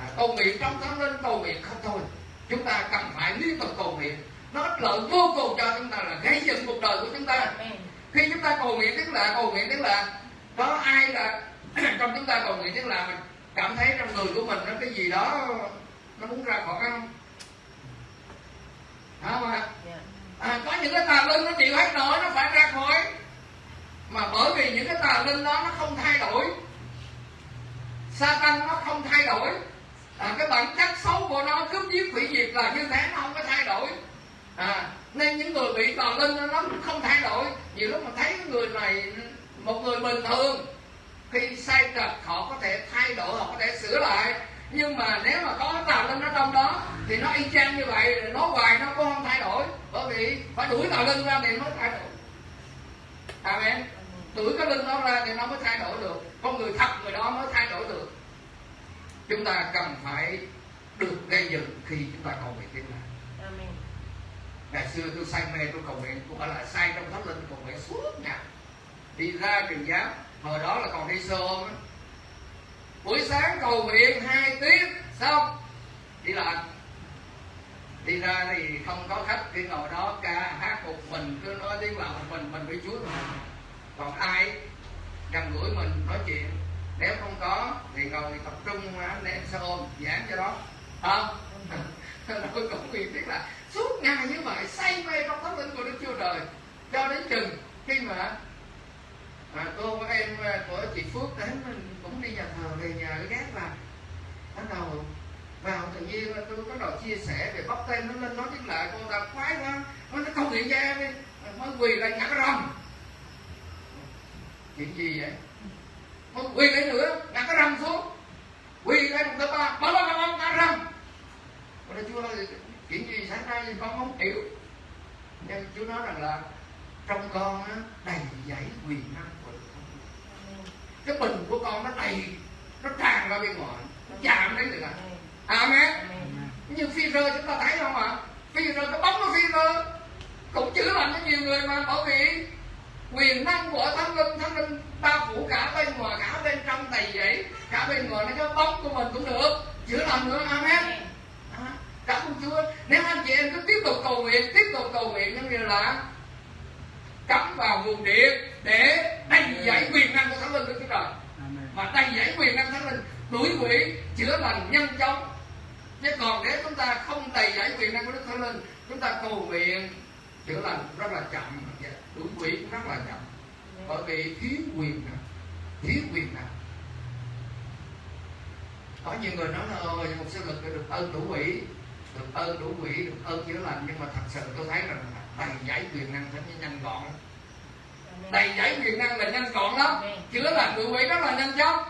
À, cầu nguyện trong thánh linh cầu nguyện không thôi. Chúng ta cần phải liên tục cầu nguyện. Nó ích lợi vô cùng cho chúng ta là gây dựng cuộc đời của chúng ta. Khi chúng ta cầu nguyện tiếng lạ cầu nguyện tiếng lạ có ai là trong chúng ta cầu nguyện tiếng lạ mình cảm thấy trong người của mình nó cái gì đó nó muốn ra khỏi không? Không ạ? Dạ. à, có những cái tà linh nó chịu hết nổi nó phải ra khỏi. Mà bởi vì những cái tà linh đó nó không thay đổi. Satan nó không thay đổi à, cái bản chất xấu của nó cướp giết hủy diệt là như thế nó không có thay đổi. À, nên những người bị tà linh nó cũng không thay đổi. Nhiều lúc mà thấy người này một người bình thường khi sai trật họ có thể thay đổi họ có thể sửa lại. Nhưng mà nếu mà có tà linh ở trong đó thì nó y chang như vậy nó hoài nó cũng không thay đổi. Bởi vì phải đuổi tà linh ra thì mới thay đổi. Amen. Đuổi cái linh đó ra thì nó mới thay đổi được. Con người thật người đó mới thay đổi được chúng ta cần phải được gây dựng khi chúng ta cầu nguyện tiếng Amen. ngày xưa tôi say mê tôi cầu nguyện tôi gọi là say trong thánh linh cầu nguyện suốt ngày. Đi ra trường giáo hồi đó là còn đi xe ôm buổi sáng cầu nguyện hai tiếng xong. Đi làm. Đi ra thì không có khách cứ ngồi đó ca hát một mình cứ nói tiếng lào một mình mình với chúa còn ai gần gũi mình nói chuyện nếu không có thì ngồi tập trung anh em sẽ ôm giảng cho đó. Không tôi cũng nguyện biết là suốt ngày như vậy say mê trong thánh linh của đức chúa trời. Cho đến chừng khi mà à, cô em à, của chị phước đến mình cũng đi nhà thờ về nhà cái gác vào. Bắt đầu vào tự nhiên tôi có đầu chia sẻ về bóc tên nó lên nói tiếng lại cô ta khoái quá. Nó nó không hiện ra em đi. Mới quỳ lại ngã rồng chuyện gì vậy? Mới quỳ lại nữa ngã cái rồng xuống. Quỳ lại một thứ ba ba ba ba ba ngã rồng Cô nói chúa ơi, chuyện gì xảy ra thì con không hiểu. Nhưng chúa nói rằng là trong con á, đầy dẫy quyền năng của Đức cái bình của con nó đầy nó tràn ra bên ngoài nó chạm đến người ta amen. Amen. như phi rơ chúng ta thấy không ạ? Phi rơ cái bóng của phi rơ. Cũng chữa lành cho nhiều người mà bởi vì quyền năng của thánh linh thánh linh bao phủ cả bên ngoài cả bên trong đầy dẫy cả bên ngoài nó cái bóng của mình cũng được. Chữa lành nữa amen. À, cảm ơn Chúa. Nếu anh chị em cứ tiếp tục cầu nguyện tiếp tục cầu nguyện giống như là cắm vào nguồn điện để đầy dẫy quyền năng của thánh linh của Chúa trời. Và đầy dẫy quyền năng thánh linh đuổi quỷ chữa lành nhanh chóng. Chứ còn nếu chúng ta không đầy dẫy quyền năng của đức thánh linh chúng ta cầu nguyện chữa lành rất là chậm đuổi quỷ cũng rất là chậm bởi vì thiếu quyền năng thiếu quyền năng có nhiều người nói là ơi một sư lực được ơn đủ quỷ được ơn đủ quỷ được ơn chữa lành. Nhưng mà thật sự tôi thấy rằng đầy dẫy quyền năng phải nhanh gọn. Đầy dẫy quyền năng là nhanh gọn lắm. Chữa lành đuổi quỷ rất là nhanh chóng.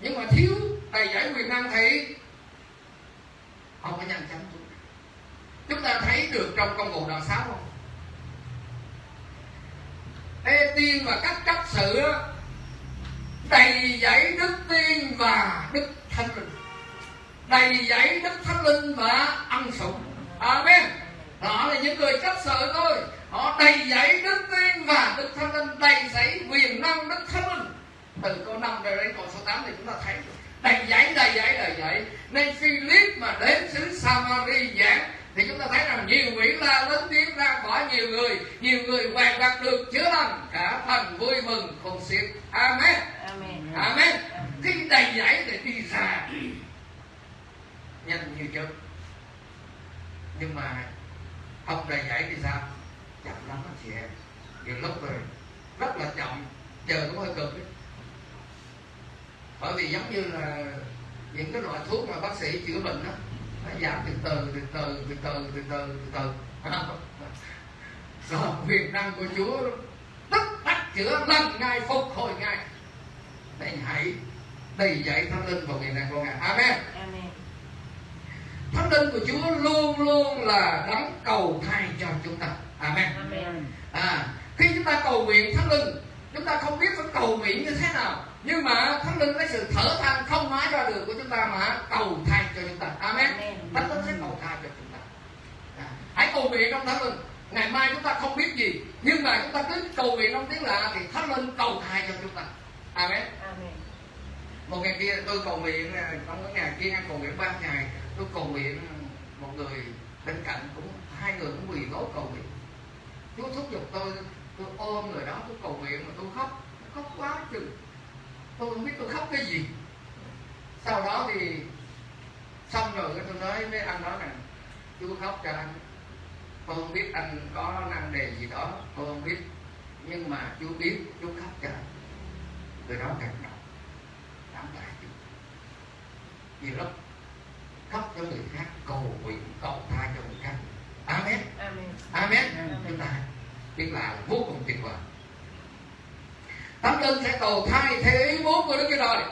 Nhưng mà thiếu đầy dẫy quyền năng thì không có nhanh chóng. Chúng ta thấy được trong công vụ đoạn sáu không Ê tiên và các chấp sự đầy dẫy đức tiên và đức thánh linh. Đầy dẫy đức thánh linh và ân sủng. Amen. Đó là những người chấp sự thôi. Họ đầy dẫy đức tiên và đức thánh linh, đầy dẫy quyền năng đức thánh linh. Từ câu 5 đến câu số 8 thì chúng ta thấy. Đầy dẫy đầy dẫy đầy dẫy. Nên Philip mà đến xứ Samari giảng thì chúng ta thấy rằng nhiều quỷ la lớn tiếng ra khỏi nhiều người nhiều người hoàn đạt được chữa lành, cả thành vui mừng không xiết Amen. Cầu nguyện à, trong cái ngày kia ăn cầu nguyện ba ngày tôi cầu nguyện một người bên cạnh cũng hai người cũng quỳ gối cầu nguyện Chúa thúc giục tôi tôi ôm người đó tôi cầu nguyện mà tôi khóc khóc quá chừng tôi không biết tôi khóc cái gì sau đó thì xong rồi cái tôi nói với anh đó rằng Chúa khóc cho anh tôi không biết anh có năng đề gì đó tôi không biết nhưng mà Chúa biết Chúa khóc cho anh người đó cảm động cảm tạ Chúa vì lúc khóc cho người khác cầu nguyện cầu tha cho người khác amen Amen. amen chúng ta biết là vô cùng tuyệt vời Thánh linh sẽ cầu thay theo ý muốn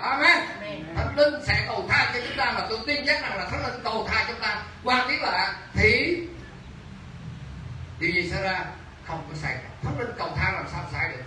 Trời. Amen. Thánh linh sẽ cầu thay cho chúng ta mà tôi tin chắc rằng là Thánh linh cầu thay chúng ta. Qua tiếng lạ thì điều gì xảy ra? Không có sai. Thánh linh cầu thay làm sao sai được?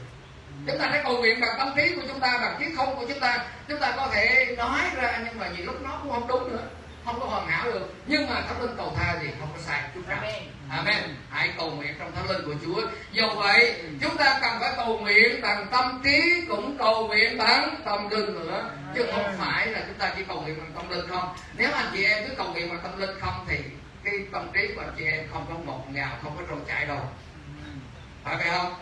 Chúng ta sẽ cầu nguyện bằng tâm trí của chúng ta bằng trí không của chúng ta. Chúng ta có thể nói ra nhưng mà nhiều lúc nó cũng không đúng nữa. Không có hoàn hảo được. Nhưng mà thánh linh cầu tha thì không có sai. Chút nào Amen. Hãy cầu nguyện trong thánh linh của Chúa. Do vậy, chúng ta cần phải cầu nguyện bằng tâm trí cũng cầu nguyện bằng tâm linh nữa. Chứ không phải là chúng ta chỉ cầu nguyện bằng tâm linh không. Nếu anh chị em cứ cầu nguyện bằng tâm linh không thì cái tâm trí của anh chị em không có ngọt ngào, không có trôi chảy đâu. Phải vậy không?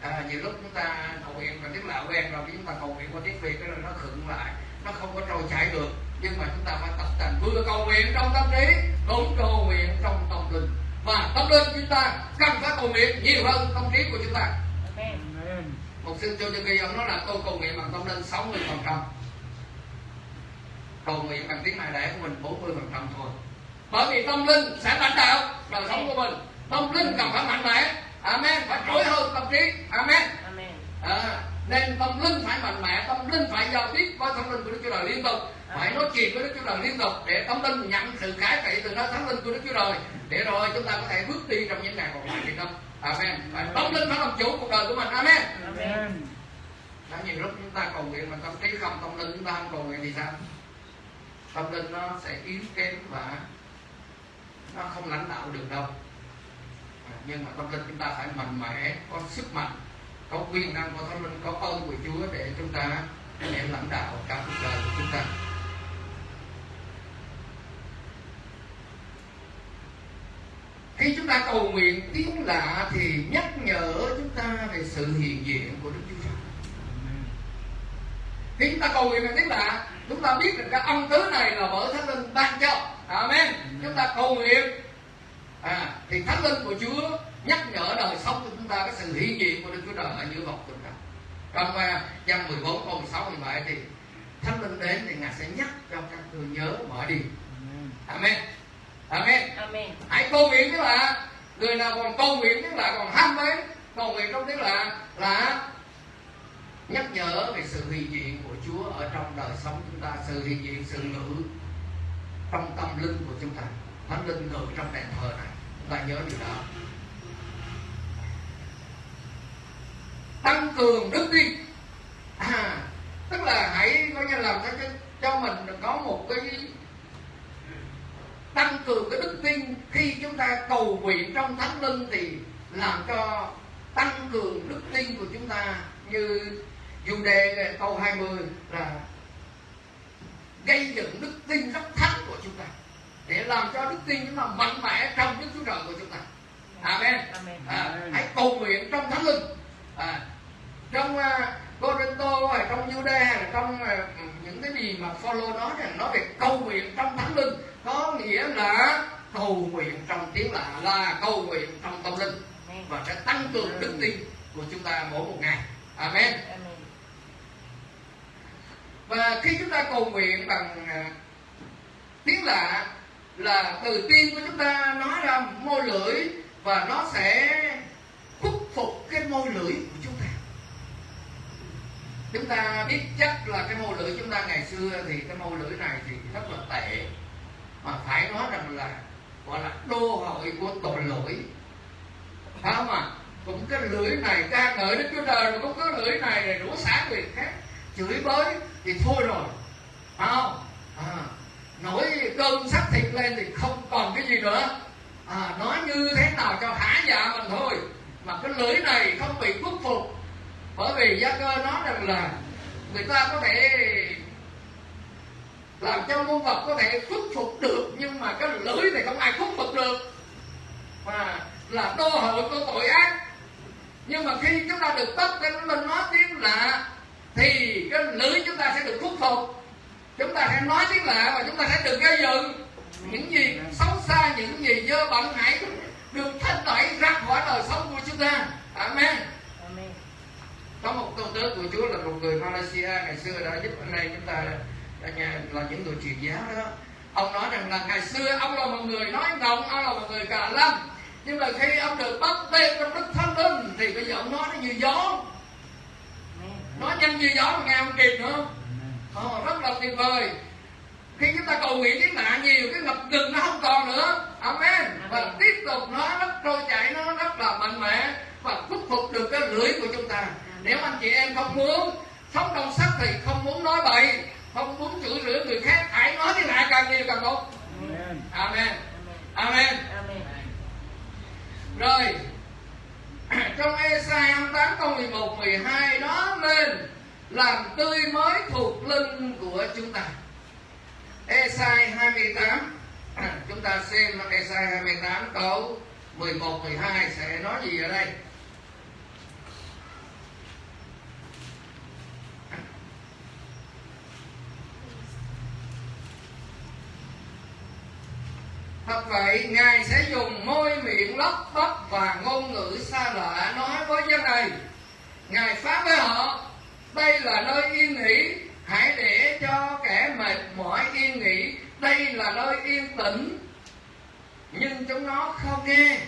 À, nhiều lúc chúng ta cầu nguyện bằng tiếng lạ quen rồi chúng ta cầu nguyện qua tiếng việt cái nó khựng lại nó không có trôi chảy được nhưng mà chúng ta phải tập tành vừa cầu nguyện trong tâm trí cũng cầu nguyện trong tâm linh và tâm linh chúng ta cần phải cầu nguyện nhiều hơn tâm trí của chúng ta. Một sư cho ghi ông nói là tôi cầu nguyện bằng tâm linh 60 phần trăm. Cầu nguyện bằng tiếng mẹ đẻ của mình 40 phần trăm thôi. Bởi vì tâm linh sẽ lãnh đạo đời sống của mình. Tâm linh cần phải mạnh mẽ. Amen. Phải trỗi hơn tâm trí. Amen. Amen. à, nên tâm linh phải mạnh mẽ tâm linh phải giao tiếp với tâm linh của đức chúa trời liên tục phải nói chuyện với đức chúa trời liên tục để tâm linh nhận sự khải trị từ nơi thánh linh của đức chúa trời. Để rồi chúng ta có thể bước đi trong những ngày còn lại thì không. Amen. Phải tâm linh phải làm chủ cuộc đời của mình. Amen. Amen. đã nhiều lúc chúng ta cầu nguyện mà tâm trí không tâm linh chúng ta không cầu nguyện thì sao? Tâm linh nó sẽ yếu kém và nó không lãnh đạo được đâu. Nhưng mà tâm linh chúng ta phải mạnh mẽ có sức mạnh có quyền năng của thánh linh có ơn của chúa để chúng ta để lãnh đạo cả cuộc đời của chúng ta khi chúng ta cầu nguyện tiếng lạ thì nhắc nhở chúng ta về sự hiện diện của đức chúa trời. Khi chúng ta cầu nguyện bằng tiếng lạ chúng ta biết được cái âm thứ này là bởi thánh linh ban cho. Amen. Chúng ta cầu nguyện. À, thì thánh linh của chúa nhắc nhở đời sống của chúng ta cái sự hiện diện của đức chúa trời ở giữa vòng chúng ta trong uh, văn 14 câu 16 17 thì thánh linh đến thì ngài sẽ nhắc cho các ngươi nhớ mở đi amen amen. Amen. hãy cầu nguyện tức là người nào còn cầu nguyện tức là còn ham mê cầu nguyện trong tiếng là là nhắc nhở về sự hiện diện của Chúa ở trong đời sống chúng ta sự hiện diện sự ngự trong tâm linh của chúng ta thánh linh ngự trong đền thờ này. Chúng ta nhớ điều đó. Tăng cường đức tin. À, tức là hãy có như làm cho cho mình có một cái tăng cường cái đức tin khi chúng ta cầu nguyện trong thánh linh thì làm cho tăng cường đức tin của chúng ta như dù đề câu 20 là gây dựng đức tin rất thánh của chúng ta để làm cho đức tin chúng ta mạnh mẽ trong Đức Chúa Trời của chúng ta. Amen. Amen. À, hãy cầu nguyện trong thánh linh. À, trong uh, Corinto hay trong Jude hay là trong uh, những cái gì mà follow nó rằng nói về cầu nguyện trong thánh linh có nghĩa là cầu nguyện trong tiếng lạ là cầu nguyện trong tâm linh và sẽ tăng cường đức tin của chúng ta mỗi một ngày. Amen. Amen. và khi chúng ta cầu nguyện bằng à, tiếng lạ là từ tim của chúng ta nói ra môi lưỡi và nó sẽ khuất phục cái môi lưỡi của chúng ta chúng ta biết chắc là cái môi lưỡi chúng ta ngày xưa thì cái môi lưỡi này thì rất là tệ mà phải nói rằng là gọi là đô hội của tội lỗi. Phải không ạ? Cũng cái lưỡi này ca ngợi đức chúa trời cũng có lưỡi này để đủ xả người khác. Chửi bới thì thôi rồi. Phải không? À, nổi cơn sắc thịt lên thì không còn cái gì nữa. À, nói như thế nào cho hả dạ mình thôi. Mà cái lưỡi này không bị khuất phục. Bởi vì gia cơ nói rằng là người ta có thể làm cho muôn vật có thể khuất phục được nhưng mà cái lưỡi này không ai khuất phục được. Mà là đô hội của tội ác. Nhưng mà khi chúng ta được tất cái mình nói tiếng lạ thì cái lưỡi chúng ta sẽ được khuất phục. Chúng ta sẽ nói tiếng lạ và chúng ta sẽ được gây dựng những gì xấu xa những gì dơ bẩn hãy được thanh tẩy ra khỏi đời sống của chúng ta. Amen. Có một tôn tớ của Chúa là một người Malaysia ngày xưa đã giúp anh em chúng ta là, nhà- là những người truyền giáo đó. Ông nói rằng là ngày xưa ông là một người nói ngọng ông là một người cà lâm. Nhưng mà khi ông được bắt tên trong đức thánh linh thì bây giờ ông nói nó như gió. Nói nhanh như gió mà nghe không kịp nữa. Oh, rất là tuyệt vời. Khi chúng ta cầu nguyện cái nạn nhiều cái ngập ngừng nó không còn nữa. Amen. Và tiếp tục nó rất trôi chảy nó rất là mạnh mẽ và thúc phục được cái lưỡi của chúng ta. Nếu anh chị em không muốn sống trong sắc thì không muốn nói bậy không muốn chửi rủa người khác hãy nói cái lạ càng nhiều càng tốt. Amen. amen. Amen. rồi. Trong Esai 28 câu 11 12 nó lên làm tươi mới thuộc linh của chúng ta. Esai 28 chúng ta xem Esai 28 câu 11 12 sẽ nói gì ở đây Thật vậy, Ngài sẽ dùng môi miệng lắp bắp và ngôn ngữ xa lạ nói với dân này. Ngài phán với họ, đây là nơi yên nghỉ, hãy để cho kẻ mệt mỏi yên nghỉ, đây là nơi yên tĩnh. Nhưng chúng nó không nghe.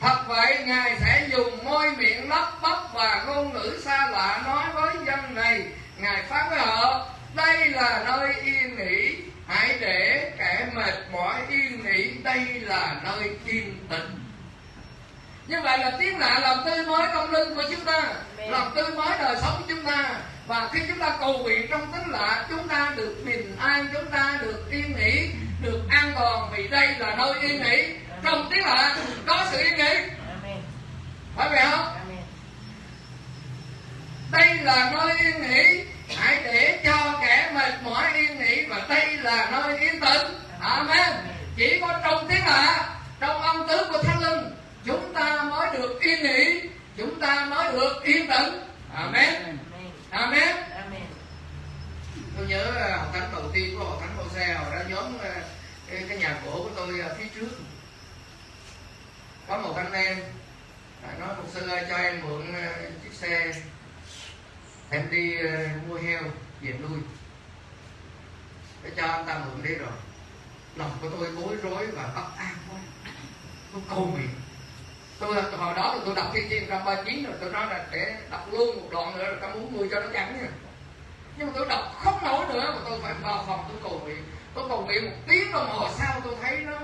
Thật vậy, Ngài sẽ dùng môi miệng lắp bắp và ngôn ngữ xa lạ nói với dân này. Ngài phán với họ, đây là nơi yên nghỉ, hãy để kẻ mệt mỏi yên nghỉ, đây là nơi yên tĩnh. Như vậy là tiếng lạ làm tươi mới tâm linh của chúng ta, làm tươi mới đời sống của chúng ta. Và khi chúng ta cầu nguyện trong tiếng lạ, chúng ta được bình an, chúng ta được yên nghỉ, được an toàn vì đây là nơi yên nghỉ. Trong tiếng lạ có sự yên nghỉ, phải vậy không? Đây là nơi yên nghỉ hãy để cho kẻ mệt mỏi yên nghỉ và đây là nơi yên tĩnh. Amen. Chỉ có trong tiếng lạ trong âm tứ của thánh linh chúng ta mới được yên nghỉ chúng ta mới được yên tĩnh. Amen. Amen. tôi nhớ à, hội thánh đầu tiên của hội thánh Hô Xe hồi đó nhóm à, cái, nhà cổ của tôi ở phía trước. Có một anh em à, nói một sư ơi cho em mượn à, chiếc xe em đi ờ, mua heo, về nuôi. Để cho anh ta mượn đi rồi. Lòng của tôi bối rối và bất an quá. Tôi cầu nguyện. Tôi, hồi đó là tôi đọc thiên chiên 139 rồi, tôi nói là để đọc luôn một đoạn nữa rồi ta muốn nuôi cho nó chẳng nha. Nhưng mà tôi đọc không nổi nữa mà tôi phải vào phòng tôi cầu nguyện. Tôi cầu nguyện một tiếng đồng hồ sau tôi thấy nó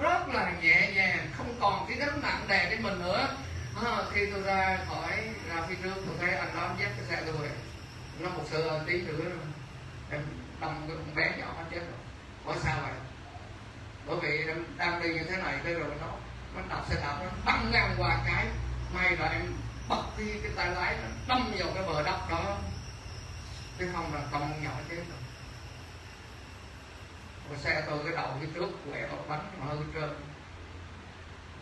rất là nhẹ nhàng, không còn cái gánh nặng đè trên mình nữa à, khi tôi ra khỏi ra phía trước tôi thấy anh đó dắt cái xe tôi nó một sự tí nữa em đâm cái con bé nhỏ nó chết rồi. Có sao vậy? Bởi vì em đang đi như thế này cái rồi nó nó đạp xe đạp nó băng ngang qua cái. May là em bật đi cái tay lái nó đâm vào cái bờ đất đó. Chứ không là con nhỏ chết rồi. Còn xe tôi cái đầu phía trước quẹo bánh mà hư trơn.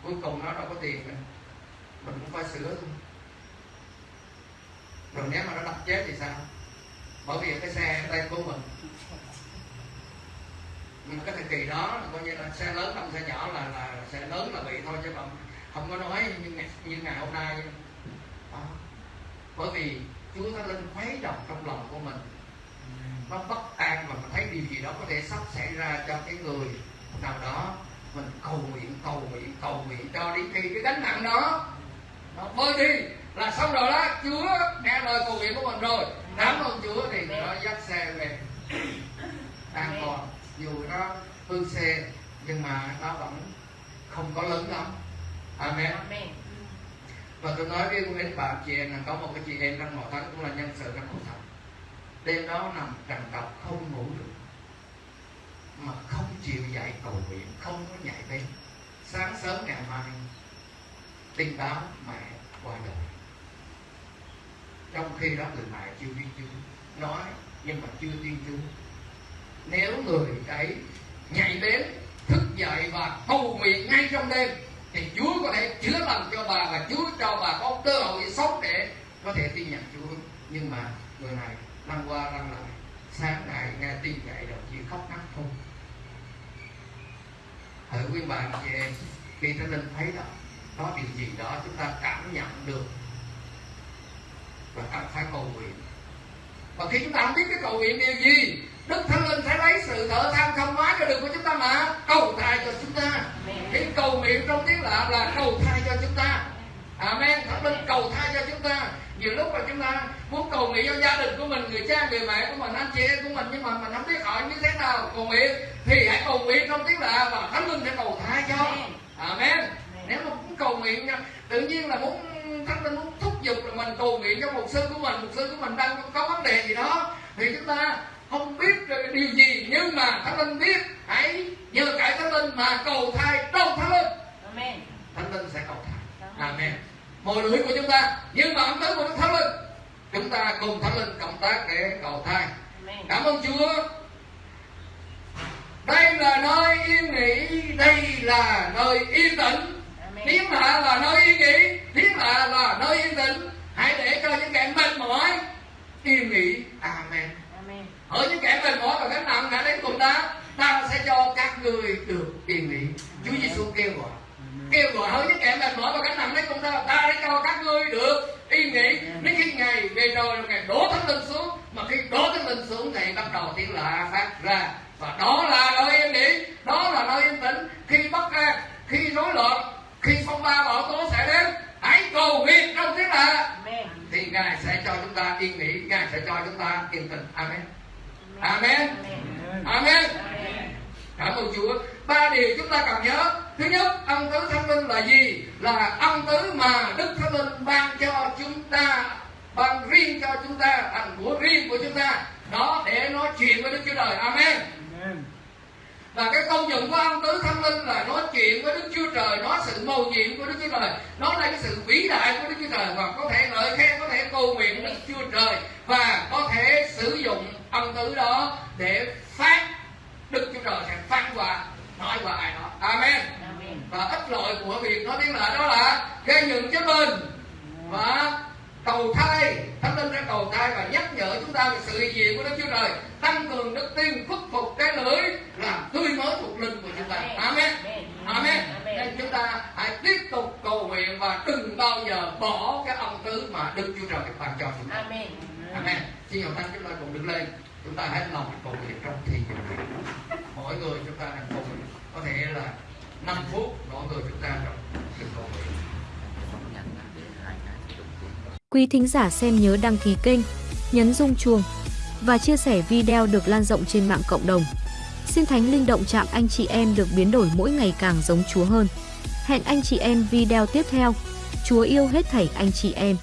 Cuối cùng nó đâu có tiền nữa mình cũng phải sửa thôi. Mình nếu mà nó đập chết thì sao? Bởi vì cái xe tay của mình. Mình mà cái thời kỳ đó là coi như là xe lớn đâm xe nhỏ là là xe lớn là bị thôi chứ không không có nói như ngày, như ngày hôm nay. Đó. bởi vì Chúa Thánh Linh khuấy động trong lòng của mình. Nó bất an và mình thấy điều gì đó có thể sắp xảy ra cho cái người nào đó. Mình cầu nguyện cầu nguyện cầu nguyện cho đến khi cái gánh nặng đó nó bơi đi. Là xong rồi đó Chúa nghe lời cầu nguyện của mình rồi. Cảm ơn Chúa thì nó dắt xe về. An toàn dù nó hư xe nhưng mà nó vẫn không có lớn lắm. Amen. Amen. và tôi nói với quý bạn chị em là có một cái chị em trong hội thánh cũng là nhân sự trong hội thánh. Đêm đó nằm trằn trọc không ngủ được. Mà không chịu dậy cầu nguyện không có nhảy bên sáng sớm ngày mai tin báo mẹ qua đời. Trong khi đó người mẹ chưa tin chúa nói nhưng mà chưa tin chúa nếu người ấy nhảy đến, thức dậy và cầu nguyện ngay trong đêm, thì Chúa có thể chữa lành cho bà và Chúa cho bà có cơ hội sống để có thể tin nhận Chúa. Nhưng mà người này năm qua năm lại, sáng ngày nghe tin dậy rồi chỉ khóc nấc thôi. Thử quý bạn chị em, khi thánh linh thấy đó có điều gì đó chúng ta cảm nhận được và cần phải cầu nguyện. Và khi chúng ta không biết cái cầu nguyện điều gì đức thánh linh sẽ lấy sự thở than không hóa cho đường của chúng ta mà cầu thai cho chúng ta. Cái cầu nguyện trong tiếng lạ là cầu thai cho chúng ta. Amen. Thánh linh cầu thai cho chúng ta. Nhiều lúc mà chúng ta muốn cầu nguyện cho gia đình của mình người cha người mẹ của mình anh chị em của mình nhưng mà mình không biết hỏi như thế nào cầu nguyện thì hãy cầu nguyện trong tiếng lạ và thánh linh sẽ cầu thai cho. Amen nếu mà muốn cầu nguyện tự nhiên là muốn thánh linh muốn thúc giục là mình cầu nguyện cho một sư của mình một sư của mình đang có vấn đề gì đó thì chúng ta không biết điều gì. Nhưng mà thánh linh biết hãy nhờ cải thánh linh mà cầu thai trong thánh linh. Amen. thánh linh sẽ cầu thai. Amen. Mồi lưỡi của chúng ta nhưng mà ấm tứ của đức thánh linh chúng ta cùng thánh linh cộng tác để cầu thai. Amen. cảm ơn chúa. Đây là nơi yên nghỉ đây là nơi yên tĩnh Tiếng lạ là nơi yên nghỉ tiếng lạ là nơi yên tĩnh. Hãy để cho những kẻ mệt mỏi yên nghỉ. Amen. Amen. ở những kẻ mệt mỏi và gánh nặng hãy đến cùng ta ta sẽ cho các người được yên nghỉ. Chúa giêsu kêu gọi. Kêu gọi hỡi những kẻ mệt mỏi và gánh nặng đến cùng ta ta sẽ cho các ngươi được yên nghỉ. Đến khi ngày về rồi ngày đổ thánh linh xuống mà khi đổ thánh linh xuống thì bắt đầu tiếng lạ phát ra. Và đó là nơi yên nghỉ đó là nơi yên tĩnh. Khi bất an khi rối loạn khi phong ba bão tố xảy đến hãy cầu nguyện trong lạ Amen. thì ngài sẽ cho chúng ta yên nghỉ ngài sẽ cho chúng ta yên tĩnh amen. Amen. Amen. cảm ơn chúa. Ba điều chúng ta cần nhớ. Thứ nhất ân tứ thánh linh là gì? Là ân tứ mà đức thánh linh ban cho chúng ta ban riêng cho chúng ta thành của riêng của chúng ta. Đó để nói chuyện với đức chúa trời. Amen. Và cái công dụng của ân tứ thánh linh là nói chuyện với đức chúa trời nói sự mầu nhiệm của đức chúa trời nói là cái sự vĩ đại của đức chúa trời và có thể lời khen có thể cầu nguyện đức chúa trời và có thể sử dụng ân tứ đó để phát đức chúa trời sẽ phán qua nói qua ai đó. Amen. Và ích lợi của việc nói tiếng lạ đó là gây dựng cho mình và cầu thai thánh linh sẽ cầu thai và nhắc nhở chúng ta về sự hiện diện của đức chúa trời. Tăng cường đức tin khuất phục cái lưỡi làm tươi mới thuộc linh của chúng ta. Amen. Amen. Nên chúng ta hãy tiếp tục cầu nguyện và đừng bao giờ bỏ cái ân tứ mà đức chúa trời ban cho chúng ta. Amen. amen. Xin hầu thánh chúng ta cùng đứng lên. Chúng ta hãy lòng cầu nguyện trong thi dự mỗi người chúng ta đang cầu nguyện. Có thể là 5 phút mỗi người chúng ta trong sự cầu nguyện Quý thính giả xem nhớ đăng ký kênh, nhấn rung chuông và chia sẻ video được lan rộng trên mạng cộng đồng. Xin Thánh Linh động chạm anh chị em được biến đổi mỗi ngày càng giống Chúa hơn. Hẹn anh chị em video tiếp theo. Chúa yêu hết thảy anh chị em.